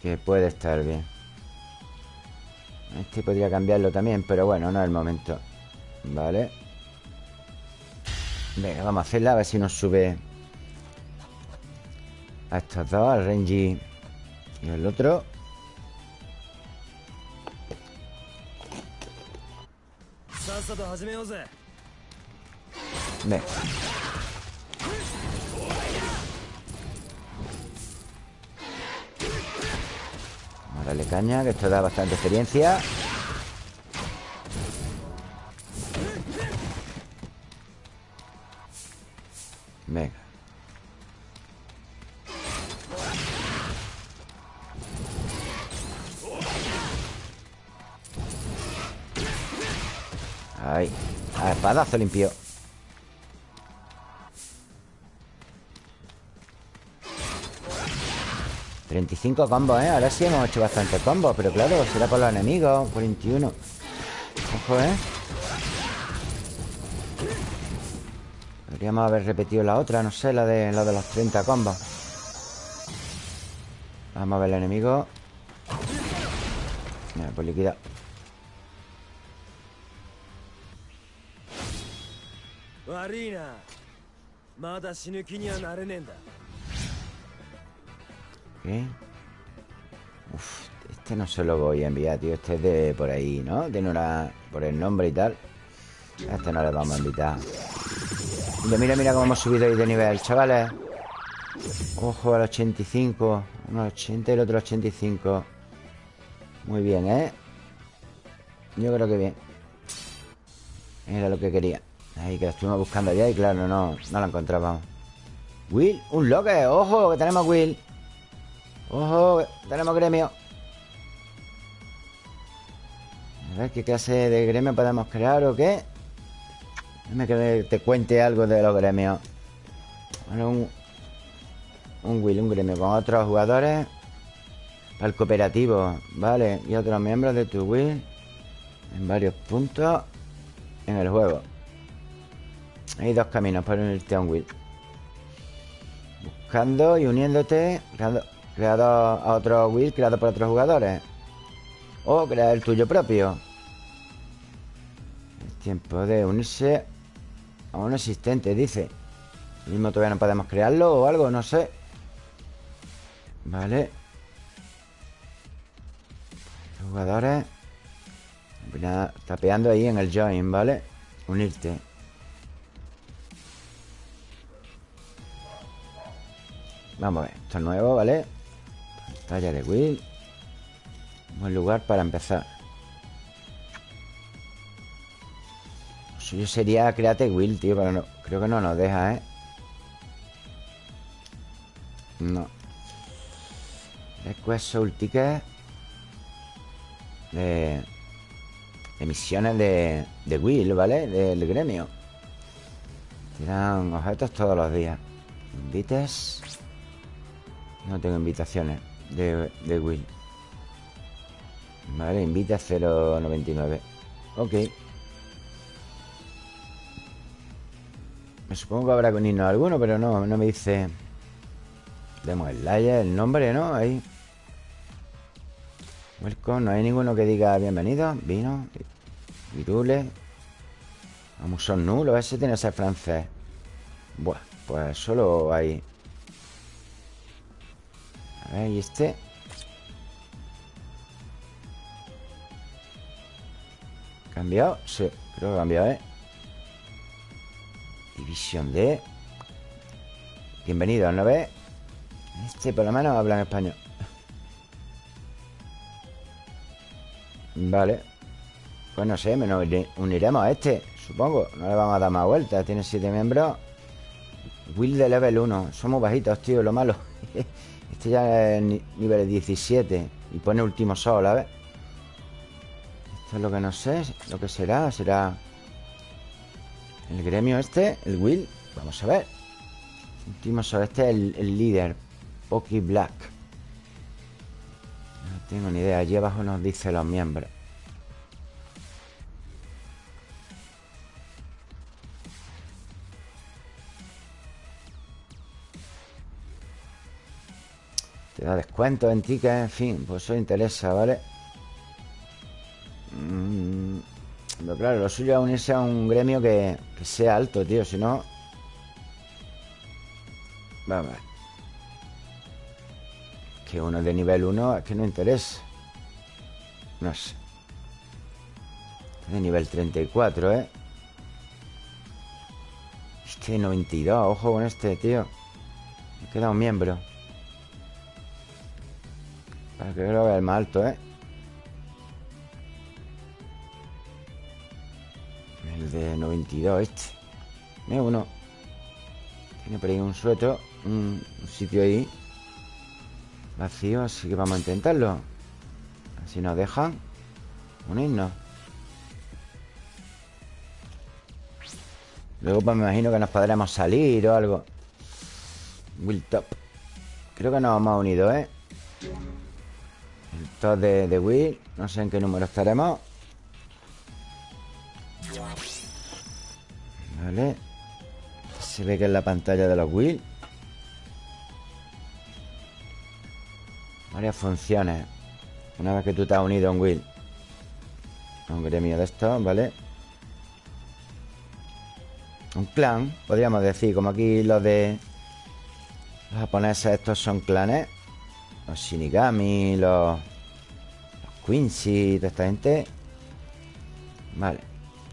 Que puede estar bien este podría cambiarlo también, pero bueno, no es el momento. Vale. Venga, vamos a hacerla, a ver si nos sube a estos dos, al Renji y el otro. Ve. Dale caña, que esto da bastante experiencia. Venga. Ahí. A espadazo limpio. ...35 combos, ¿eh? Ahora sí hemos hecho bastantes combos Pero claro, será por los enemigos 41 Ojo, ¿eh? Podríamos haber repetido la otra No sé, la de, la de los 30 combos. Vamos a ver el enemigo. Mira, pues liquida. 悪 este no se lo voy a enviar, tío. Este es de por ahí, ¿no? Tiene una... por el nombre y tal. A este no le vamos a invitar. Mira, mira, cómo hemos subido ahí de nivel, chavales. Ojo al 85. Uno 80 y el otro 85. Muy bien, ¿eh? Yo creo que bien. Era lo que quería. Ahí que la estuvimos buscando allá y claro, no, no la encontrábamos. Will, un locker. Ojo, que tenemos Will. Ojo, tenemos gremio. A ver qué clase de gremio podemos crear o qué Déjame que te cuente algo de los gremios. Bueno, un, un Will, un gremio con otros jugadores. Para el cooperativo, vale. Y otros miembros de tu Will En varios puntos En el juego. Hay dos caminos para unirte a un Will. Buscando y uniéndote, creando, creado a otro Will creado por otros jugadores. O crear el tuyo propio. Es tiempo de unirse a un existente, dice. Mismo todavía no podemos crearlo o algo, no sé. Vale. Jugadores. Tapeando ahí en el join, ¿vale? Unirte. Vamos a ver, esto es nuevo, ¿vale? Pantalla de Will. Buen lugar para empezar. Lo suyo sería Create Will, tío Pero no, creo que no nos deja, ¿eh? No. Request Soul Ticket De, de misiones de, de Will, ¿vale? Del gremio. Tiran objetos todos los días. Invites. No tengo invitaciones de, de Will. Vale, invita 0.99. Ok. Me supongo que habrá con himno alguno, pero no, no me dice... Demos el layer, el nombre, ¿no? Ahí. Welcome, no hay ninguno que diga bienvenido. Vino. Virule. Vamos, son nulos. Ese tiene que ser francés. Buah, pues solo hay a ¿y este? ¿Cambiado? Sí, creo que ha cambiado, ¿eh? División D Bienvenido, ¿no ves? Este por lo menos habla en español Vale Pues no sé, nos uniremos a este Supongo, no le vamos a dar más vueltas Tiene siete miembros Will de level 1 Somos bajitos, tío, lo malo Este ya es nivel 17 Y pone último sol, a ver. Esto es lo que no sé Lo que será, será El gremio este, el Will. Vamos a ver. Último sol, este es el, líder Poki Black. No tengo ni idea Allí abajo nos dice los miembros da descuento en tickets, en fin, pues eso interesa, ¿vale? Mm, pero claro, lo suyo es unirse a un gremio que, sea alto, tío, si no... Vamos a. Que uno de nivel 1 es que no interesa. No sé. De nivel 34, ¿eh? Este 92, ojo con este, tío Me queda un miembro Para que lo vea el más alto, ¿eh? El de 92, este. Mira uno. Tiene por ahí un sueto un, sitio ahí. Vacío, así que vamos a intentarlo. Si nos dejan Unirnos. Luego pues me imagino que nos podremos salir o algo. Will Top Creo que nos hemos unido, ¿eh? El top de, de Will No sé en qué número estaremos. Vale. Se ve que es la pantalla de los Will Varias funciones. Una vez que tú te has unido a un Will Un gremio de estos, ¿vale? Un clan, podríamos decir Como aquí los de Los japoneses estos son clanes Los Shinigami Los, los Quincy Toda esta gente. Vale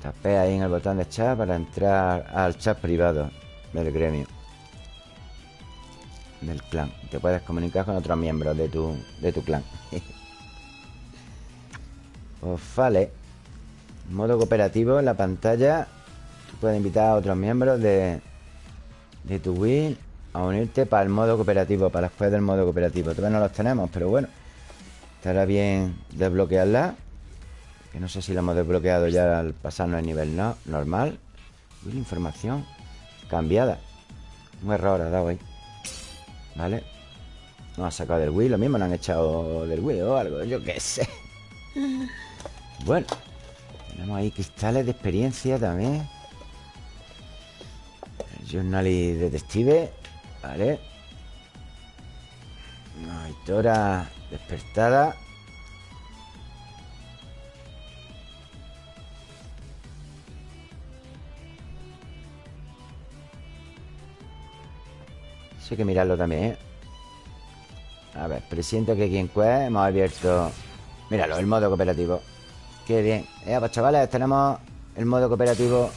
Tapé ahí en el botón de chat Para entrar al chat privado Del gremio Del clan. Te puedes comunicar con otros miembros de tu, de tu clan. Pues vale. Modo cooperativo en la pantalla. Puedes invitar a otros miembros de, de tu Wii a unirte para el modo cooperativo, para después del modo cooperativo. Todavía no los tenemos, pero bueno. Estará bien desbloquearla. Que no sé si la hemos desbloqueado ya al pasarnos el nivel no, normal. Will información cambiada. Un error ha dado ahí. ¿Vale? Nos ha sacado del Wii. Lo mismo nos han echado del Wii o algo. Yo qué sé. Bueno. Tenemos ahí cristales de experiencia también. Journal y detective Vale. Tora despertada. Eso hay que mirarlo también, ¿eh? A ver, presiento que quien quest hemos abierto. Míralo, el modo cooperativo. Qué bien. Eh, pues chavales, tenemos el modo cooperativo.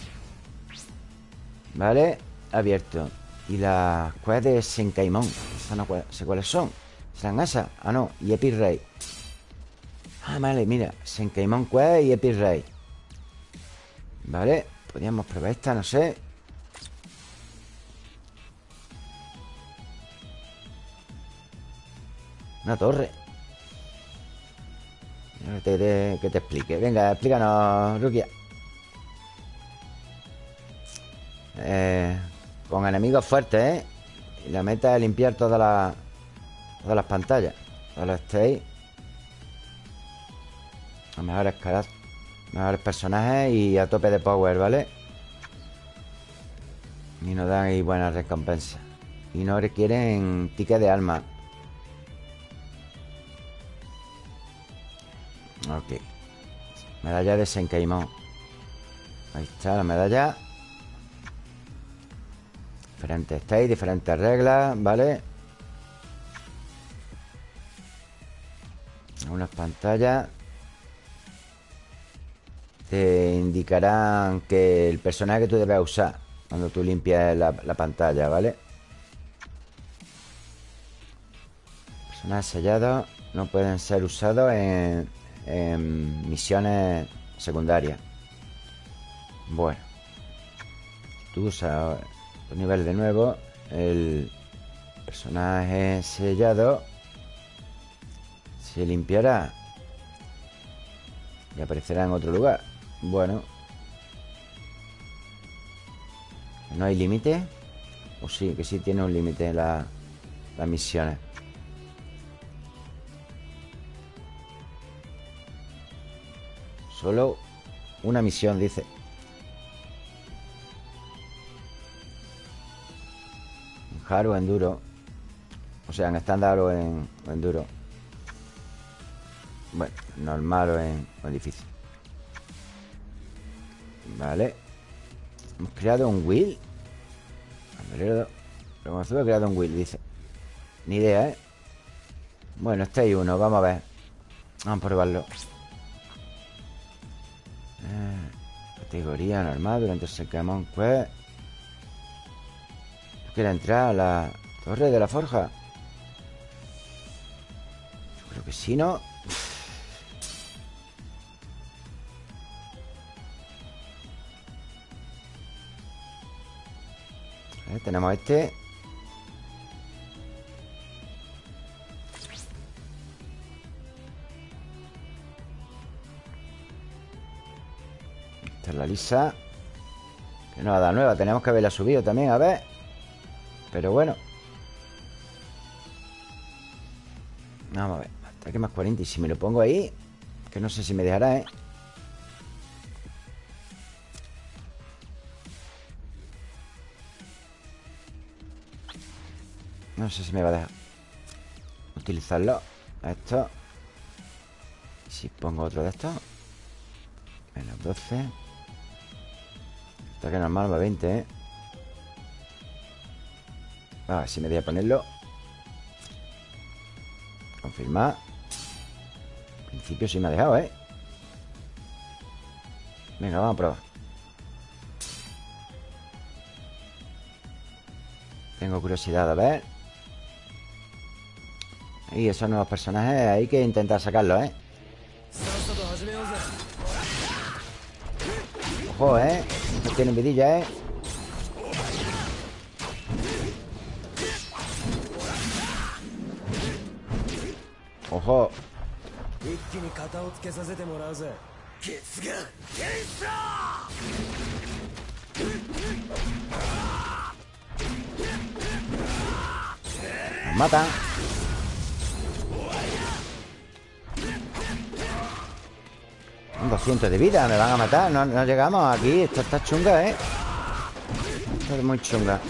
¿Vale? abierto Y las cuevas de Senkaimon no sé cuáles son. ¿Serán esas? Ah, no, y Epirrey Ah, vale, mira Senkaimon Quest y Epirrey Vale, podríamos probar esta, no sé. Una torre. Que te, que te explique. Venga, explícanos, Rukia. Eh, con enemigos fuertes, ¿eh? Y la meta es limpiar todas las Todas las pantallas. Todos los stage Los mejores caras Mejores personajes y a tope de power, ¿vale? Y nos dan ahí buenas recompensas. Y no requieren ticket de alma Ok. Medalla de Senkeimon. Ahí está la medalla Diferentes stage, diferentes reglas, ¿vale? Unas pantallas Te indicarán que el personaje que tú debes usar Cuando tú limpias la, pantalla, ¿vale? Personajes sellados no pueden ser usados en, en misiones secundarias Bueno Tú usas nivel de nuevo. El personaje sellado Se limpiará Y aparecerá en otro lugar. Bueno ¿No hay límite? O sí, que sí tiene un límite la, las misiones Solo una misión, dice hard o enduro. O sea, en estándar o en, enduro. Bueno, normal o en, difícil. Vale. Hemos creado un wheel. Pero hemos creado un wheel, dice. Ni idea, ¿eh? Bueno, este hay uno, vamos a ver. Vamos a probarlo. Eh, categoría normal durante el Secamon Quest. ¿Tú quieres entrar a la torre de la forja? Yo creo que sí, ¿no? Tenemos este Esta es la lisa Que no ha dado nueva Tenemos que haberla subido también, a ver Pero bueno Vamos a ver Ataque más 40 Y si me lo pongo ahí Que no sé si me dejará, ¿eh? No sé si me va a dejar Utilizarlo Esto si pongo otro de estos Menos 12 Ataque normal va 20, ¿eh? A ver si me voy a ponerlo Confirmar En principio sí me ha dejado, ¿eh? Venga, vamos a probar Tengo curiosidad a ver y esos nuevos personajes hay que intentar sacarlos, ¿eh? Ojo, ¿eh? No tienen vidilla, ¿eh? Ojo. Nos matan. 200 de vida, me van a matar. No, no llegamos aquí, esto está chunga, ¿eh? Esto es muy chunga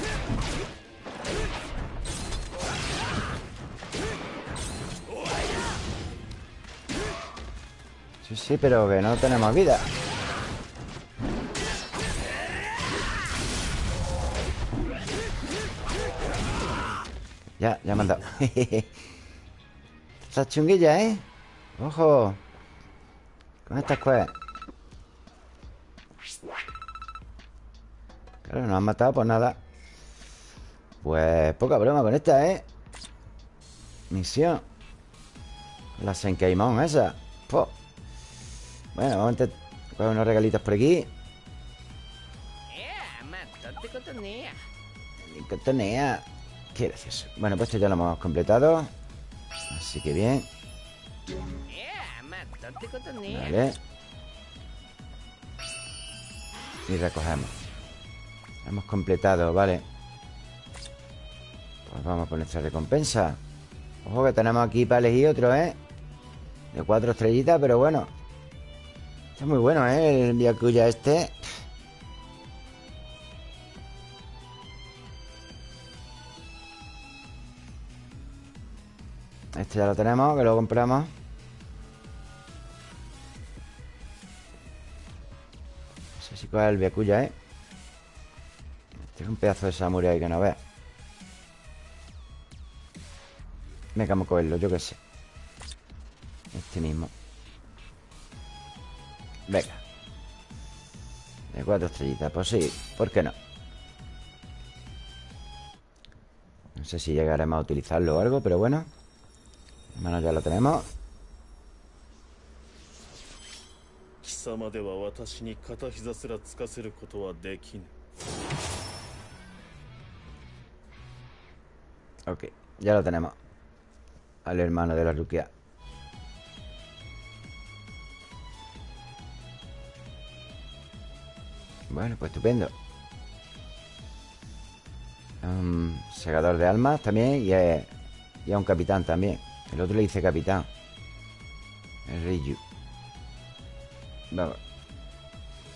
Sí, pero que no tenemos vida. Ya, ya me han dado. Está chunguilla, ¿eh? Ojo. Con estas cosas Claro, nos han matado por nada. Pues poca broma con esta, ¿eh? Misión. La Senkeimon esa Bueno, vamos a intentar coger unos regalitos por aquí. Cotonea Qué gracioso. Bueno, pues esto ya lo hemos completado. Así que bien. Vale. Y recogemos. Hemos completado, vale. Pues vamos por nuestra recompensa. Ojo que tenemos aquí para elegir otro, ¿eh? De cuatro estrellitas, pero bueno Está muy bueno, ¿eh? El Byakuya este. Este ya lo tenemos, que lo compramos. Si coge el Byakuya, ¿eh? Este es un pedazo de samurai que no ve Venga, vamos a cogerlo, yo qué sé. Este mismo Venga. De cuatro estrellitas, pues sí, ¿por qué no? No sé si llegaremos a utilizarlo o algo, pero bueno. Bueno, ya lo tenemos. Ok, ya lo tenemos. Al hermano de la Rukia. Bueno, pues estupendo Un segador de almas también Y, es, y a un capitán también El otro le dice capitán El Ryu Vamos.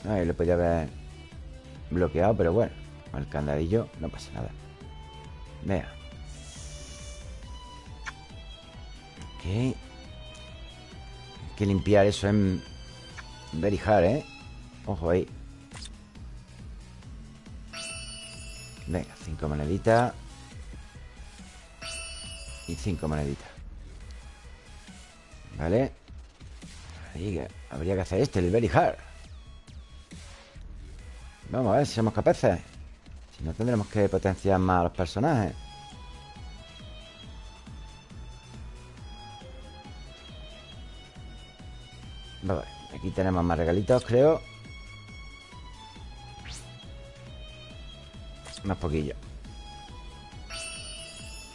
Ahí lo podía haber bloqueado, pero bueno. El candadillo no pasa nada. Vea. Ok. Hay que limpiar eso en very hard, ¿eh? Ojo ahí. Venga, cinco moneditas. Y cinco moneditas. Vale. Habría que hacer este, el very hard. Vamos a ver si somos capaces Si no tendremos que potenciar más a los personajes Vale, aquí tenemos más regalitos, creo Más poquillo.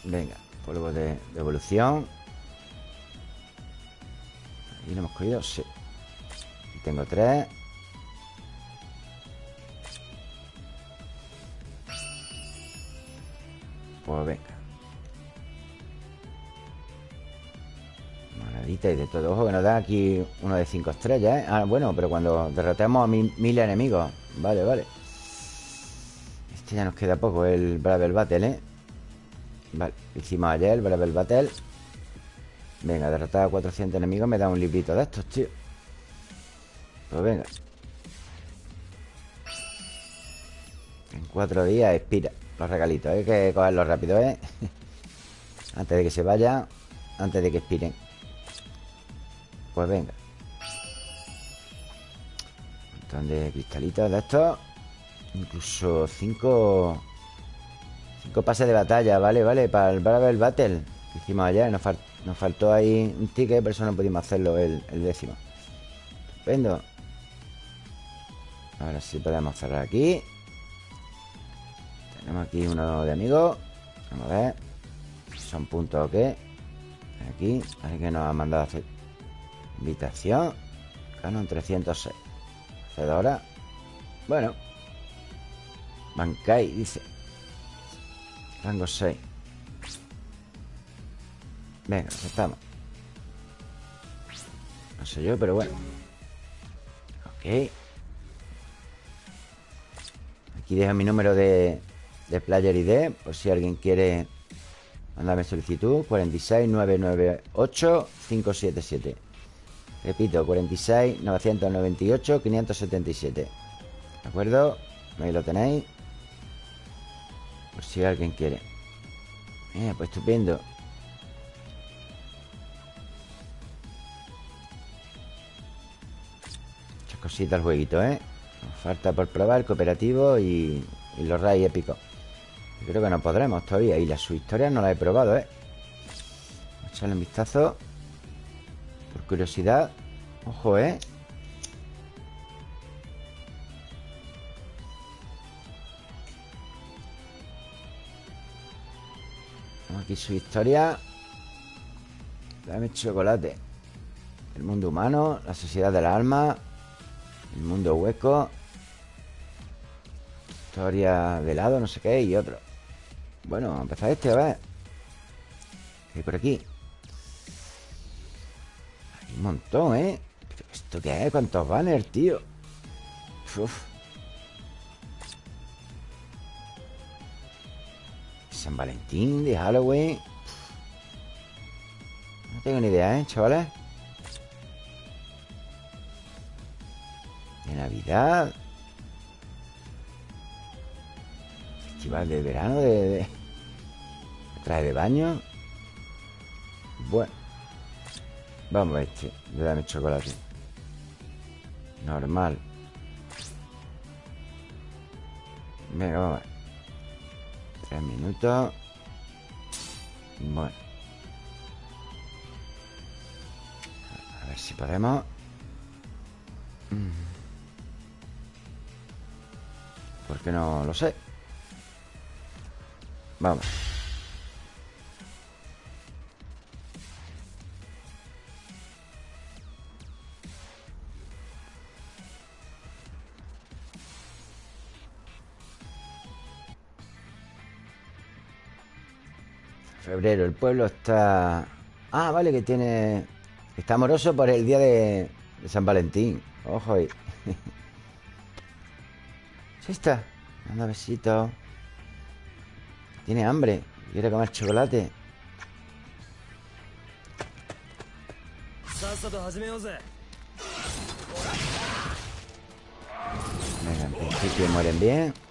Venga, polvo de, evolución. ¿Y lo hemos cogido? Sí. Tengo tres. Pues venga. Maradita y de todo Ojo que nos da aquí uno de cinco estrellas, ¿eh? Ah, bueno, pero cuando derrotemos a mil, enemigos. Vale, vale Este ya nos queda poco, el Bravel Battle, ¿eh? Vale, hicimos ayer el Bravel Battle. Venga, derrotar a 400 enemigos Me da un librito de estos, tío. Pues venga. En cuatro días expira los regalitos, hay que cogerlos rápido, ¿eh? antes de que se vaya Antes de que expiren. Pues venga. Un montón de cristalitos de estos Incluso cinco Cinco pases de batalla, vale, vale Para el Bravel Battle que hicimos ayer nos, nos, faltó ahí un ticket Por eso no pudimos hacerlo el, el décimo. Estupendo. Ahora sí podemos cerrar aquí. Tenemos aquí uno de amigos Vamos a ver. Son puntos o qué Aquí, que nos ha mandado a hacer Invitación. Canon 306 Hacedora Bueno Bankai, dice Rango 6 Venga, aceptamos No sé yo, pero bueno Ok Aquí dejo mi número de, de Player ID, por si alguien quiere mandarme solicitud, 46998-577. Repito, 46-998-577. ¿De acuerdo? Ahí lo tenéis. Por si alguien quiere. Eh, pues estupendo. Muchas cositas el jueguito, ¿eh? Nos falta por probar el cooperativo y, y los rayos épicos. Creo que no podremos todavía Y la su historia no la he probado, ¿eh? Echarle un vistazo Por curiosidad Ojo, ¿eh? Aquí su historia Dame chocolate El mundo humano La sociedad de la alma El mundo hueco Historia de lado, no sé qué Y otro bueno, vamos a empezar este, a ver ¿Qué hay por aquí? Hay un montón, ¿eh? ¿Esto qué es? ¿Cuántos banners, tío? Uf. San Valentín, de Halloween No tengo ni idea, ¿eh, chavales? De Navidad Festival de verano de Traje de baño. Bueno. Vamos a este. Le dame chocolate. Normal. Venga, vamos a ver. Tres minutos. Bueno. A ver si podemos. Mm. Porque no lo sé. Vamos. Febrero, el pueblo está... Ah, vale, que tiene... Está amoroso por el día de, San Valentín. Ojo ahí. ¿Sí está? Anda, besito. Tiene hambre. Quiere comer chocolate. Venga, en principio mueren bien.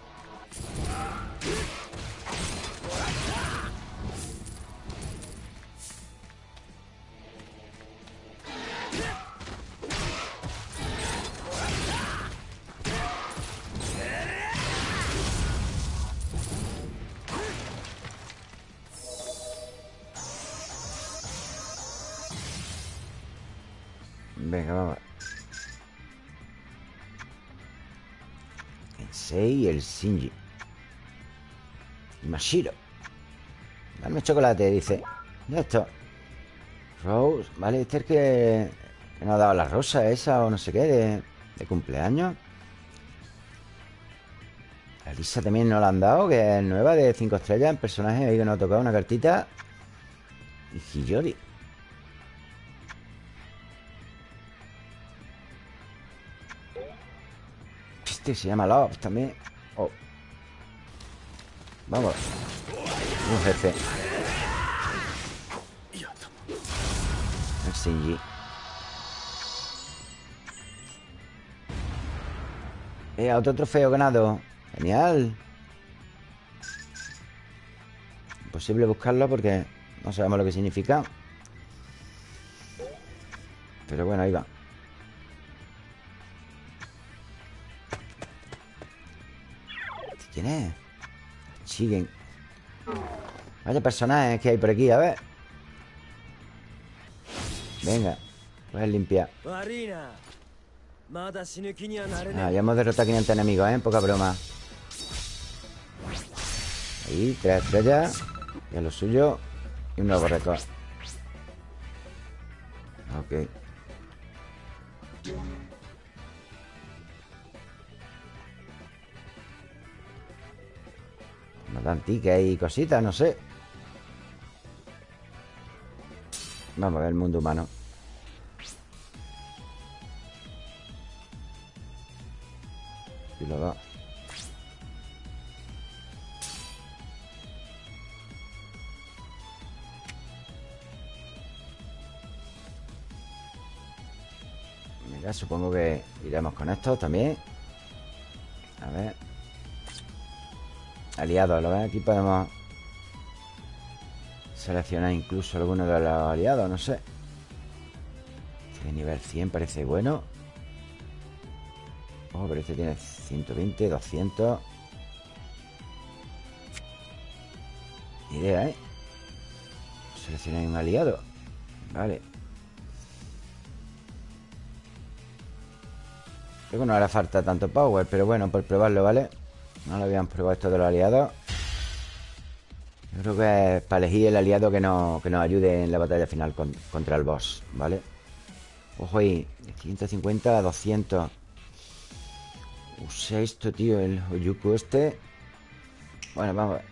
Shinji. Mashiro. Dame chocolate, dice. Ya esto. Rose. Vale, este es que, que nos ha dado la rosa esa o no sé qué de, de cumpleaños. A Lisa también nos la han dado, que es nueva de 5 estrellas en personaje. Ahí que nos ha tocado una cartita. Y Hiyori. Este se llama Love también. Oh. Vamos. Un jefe. Shinji. Eh, otro trofeo ganado. Genial. Imposible buscarlo porque no sabemos lo que significa. Pero bueno, ahí va. ¿Quién es? Siguen. Vaya personajes que hay por aquí, a ver. Venga, puedes limpiar. Ah, ya hemos derrotado a 500 enemigos, ¿eh? Poca broma. Ahí, tres estrellas. Y a lo suyo. Y un nuevo récord. Ok. Dan tickets y cositas, no sé. Vamos a ver el mundo humano. Y lo da. Mira, supongo que iremos con esto también. A ver. Aliados, ¿lo ves? Aquí podemos seleccionar incluso alguno de los aliados, no sé. Este de nivel 100 parece bueno. Ojo, pero este tiene 120, 200. Ni idea, ¿eh? Seleccionar un aliado. Vale. Creo que no hará falta tanto power, pero bueno, por probarlo, ¿vale? No lo habíamos probado esto de los aliados. Yo creo que es para elegir el aliado que, no, que nos ayude en la batalla final con- contra el boss, ¿vale? Ojo ahí, de 150 a 200. Usa esto, tío, el Oyuku este. Bueno, vamos a ver.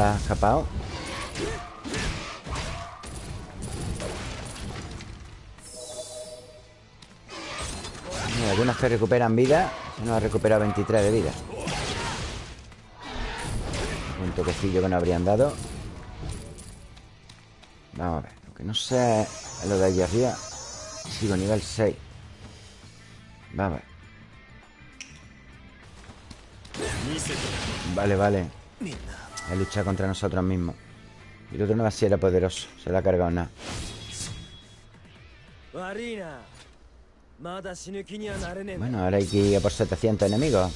Ha escapado. Algunos que recuperan vida. Se nos ha recuperado 23 de vida. Un toquecillo que nos habrían dado. Vamos a ver. Lo que no sé es lo de allí arriba. Sigo nivel 6. Vamos a ver. Vale, vale. Es luchar contra nosotros mismos. Y el otro no va a ser poderoso. Se lo ha cargado nada. Bueno, ahora hay que ir a por 700 enemigos.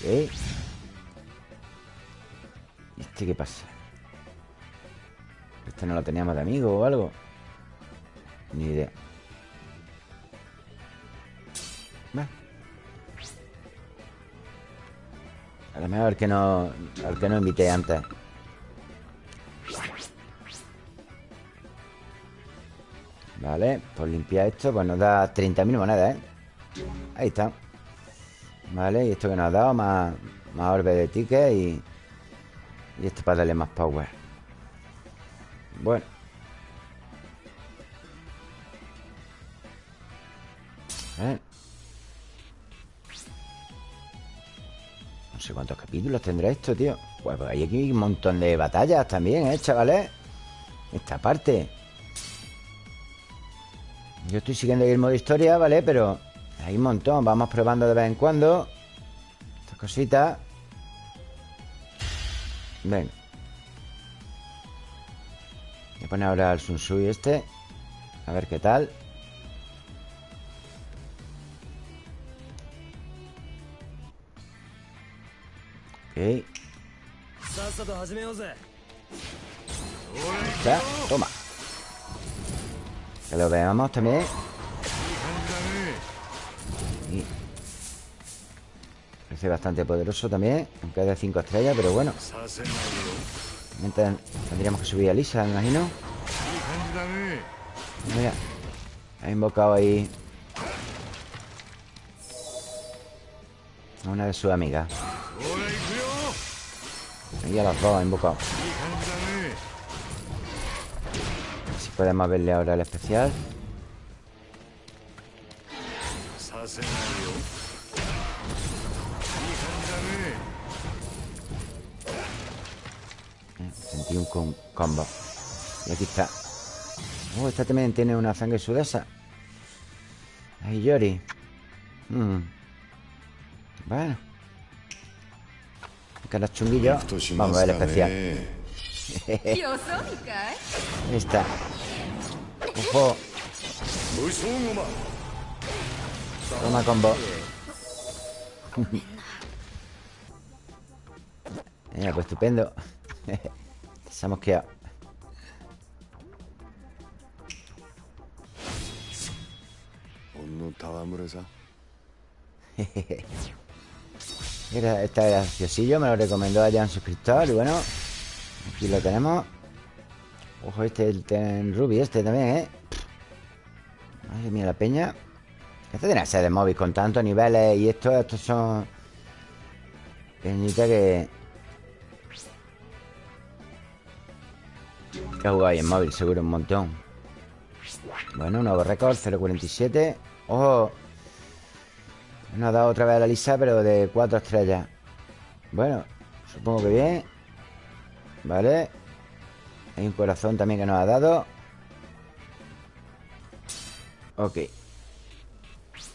Ok. ¿Y este qué pasa? Este no lo teníamos de amigo o algo. Ni idea. A lo mejor el que no, que no invité antes. Vale, por limpiar esto, pues nos da 30.000 monedas, ¿eh? Ahí está. Vale, y esto que nos ha dado, más, más orbe de ticket y... Y esto para darle más power. Bueno. ¿Eh? Sé cuántos capítulos tendrá esto, tío. Pues hay aquí un montón de batallas también, ¿eh, chavales? Esta parte. Yo estoy siguiendo el modo historia, ¿vale? Pero hay un montón. Vamos probando de vez en cuando. Estas cositas. Venga. Voy a poner ahora el Sun Tzu y este. A ver qué tal Ok. Ya, toma. Que lo veamos también. Parece bastante poderoso también. Aunque es de 5 estrellas, pero bueno. Mientras tendríamos que subir a Lisa, me imagino. Mira. Ha invocado ahí. A una de sus amigas. Y a las dos invocado. Si podemos verle ahora el especial. Sentí un combo. Y aquí está. Oh, esta también tiene una sangre sudesa. Ay, Yori. Hmm. Bueno. Que los chunguillos. Vamos a ver especial. ¿eh? Ahí está. Ojo. Toma combo. Venga, pues estupendo. Se ha mosqueado está graciosillo, me lo recomendó allá un suscriptor Y bueno, aquí lo tenemos. Ojo, este, el Ten Ruby este también, ¿eh? Madre mía, la peña. Este tiene que ser de móvil con tantos niveles Y estos, estos son Peñita que Que ha jugado ahí en móvil, seguro un montón. Bueno, nuevo récord, 0.47 Ojo nos ha dado otra vez a la lisa, pero de cuatro estrellas. Bueno, supongo que bien. Vale. Hay un corazón también que nos ha dado. Ok. Pues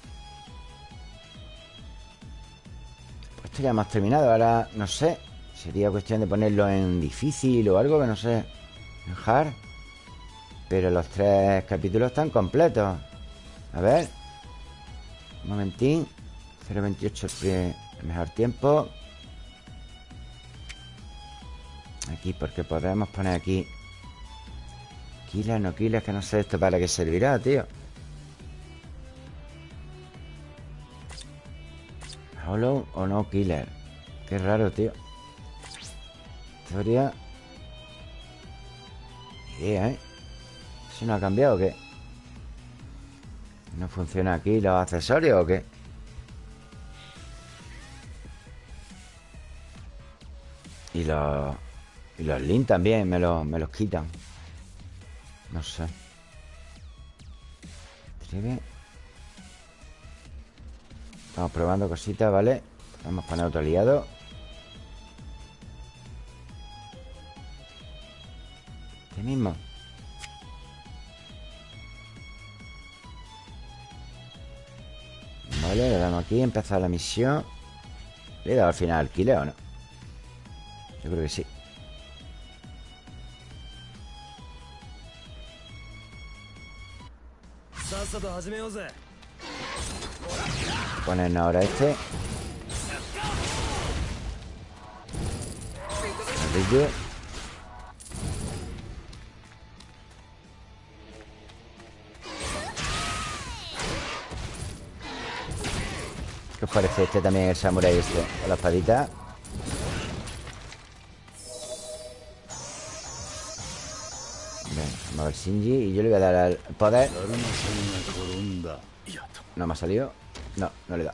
esto ya hemos terminado. Ahora, no sé. Sería cuestión de ponerlo en difícil o algo, que no sé. En hard. Pero los tres capítulos están completos. A ver. Un momentín. 0.28 el, pri- el mejor tiempo. Aquí, porque podemos poner aquí. Killer, no killer, que no sé esto para qué servirá, tío. Hollow o no killer. Qué raro, tío. Ni idea, ¿eh? ¿Eso no ha cambiado o qué? ¿No funciona aquí los accesorios o qué? Y los... Y los links también me los, me los quitan. No sé. Tribe. Estamos probando cositas, ¿vale? Vamos a poner otro aliado. Este mismo. Vale, le damos aquí, empezar la misión. ¿Le he dado al final al o no? Yo creo que sí. Ponen ahora este. ¿Qué os parece este también, el samurai este? Con la espadita Shinji y yo le voy a dar al poder. No me ha salido. No, no le da.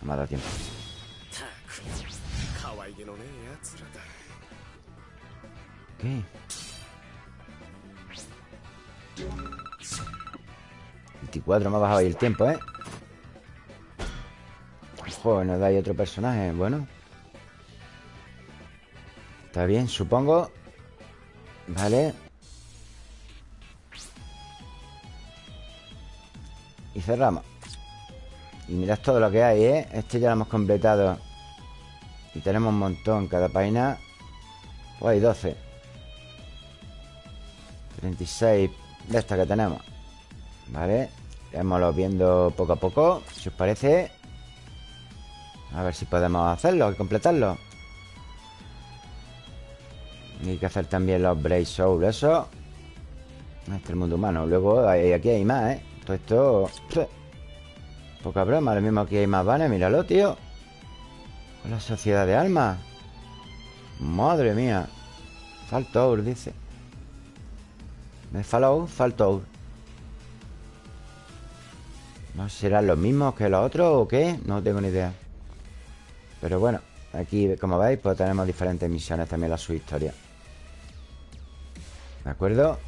No me ha dado tiempo. ¿Qué? 24 me ha bajado ahí el tiempo, ¿eh? Joder, nos da ahí otro personaje. Bueno. Está bien, supongo. Vale. Cerramos. Y mirad todo lo que hay, ¿eh? Este ya lo hemos completado. Y tenemos un montón cada página. Pues hay 12 36 de esta que tenemos. Vale Iremos viendo poco a poco Si os parece. A ver si podemos hacerlo y completarlo. Hay que hacer también los Brave Soul, eso. Este es el mundo humano. Luego aquí hay más, ¿eh? Esto... Poca broma, lo mismo aquí hay más vanes Míralo, tío. Con la sociedad de almas Madre mía. Faltour, dice. ¿Me fallout? Faltour ¿No serán los mismos que los otros o qué? No tengo ni idea. Pero bueno Aquí, como veis, pues tenemos diferentes misiones también la su historia. ¿De acuerdo?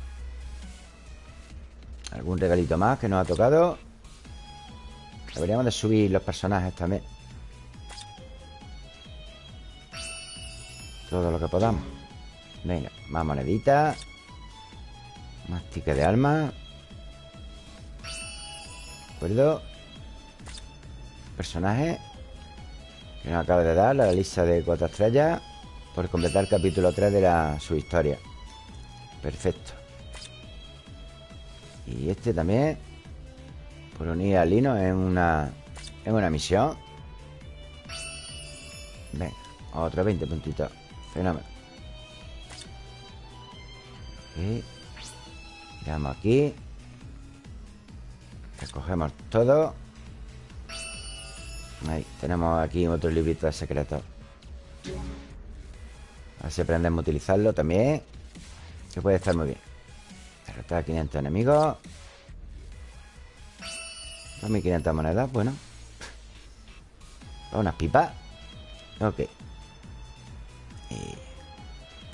Algún regalito más que nos ha tocado Deberíamos de subir los personajes también. Todo lo que podamos. Venga, más moneditas. Más tickets de alma ¿De acuerdo? Personaje Que nos acaba de dar La lista de cuatro estrellas Por completar el capítulo 3 de la, su historia. Perfecto Y este también Por unir a Lino en una En una misión. Venga, otro 20 puntitos Fenómeno. Veamos aquí. Recogemos todo. Ahí, tenemos aquí otro librito de secretos. A ver si aprendemos a utilizarlo también que puede estar muy bien A 500 enemigos. 2500 monedas, bueno. Unas pipas. Ok. Y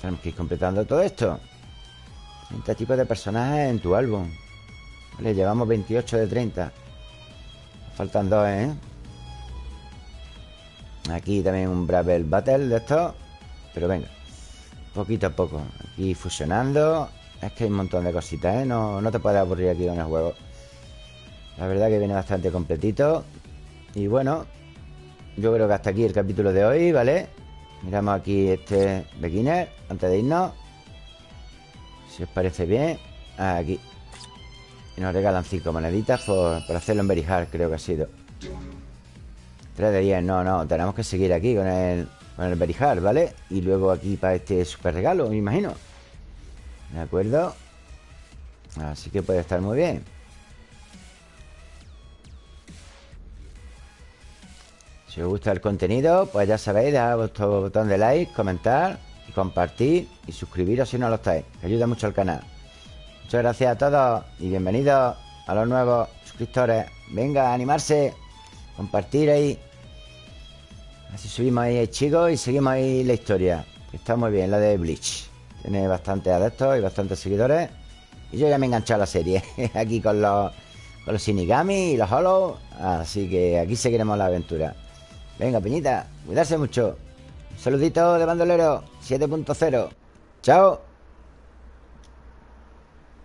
Tenemos que ir completando todo esto. 30 tipos de personajes en tu álbum. Vale, llevamos 28 de 30 Faltan dos, ¿eh? Aquí también un Bravel Battle de estos. Pero venga Poquito a poco. Aquí fusionando Es que hay un montón de cositas, ¿eh? No, no te puedes aburrir aquí con el juego La verdad que viene bastante completito Y bueno Yo creo que hasta aquí el capítulo de hoy, ¿vale? Miramos aquí este beginner Antes de irnos Si os parece bien Aquí Y nos regalan 5 moneditas por, por hacerlo en Very Hard, creo que ha sido 3 de 10, no, no Tenemos que seguir aquí con el con el Berijar, ¿vale? Y luego aquí para este super regalo, me imagino ¿De acuerdo? Así que puede estar muy bien Si os gusta el contenido, pues ya sabéis, dejad vuestro botón de like, comentar y compartir y suscribiros si no lo estáis, que ayuda mucho al canal. Muchas gracias a todos y bienvenidos a los nuevos suscriptores. Venga, a animarse, compartir ahí. Así subimos ahí chicos y seguimos ahí la historia. Está muy bien, la de Bleach. Tiene bastantes adeptos y bastantes seguidores. Y yo ya me he enganchado a la serie. aquí con los, con los Shinigami y los Hollow. Así que aquí seguiremos la aventura. Venga, Peñita, cuidarse mucho. Un saludito de bandolero 7.0. Chao.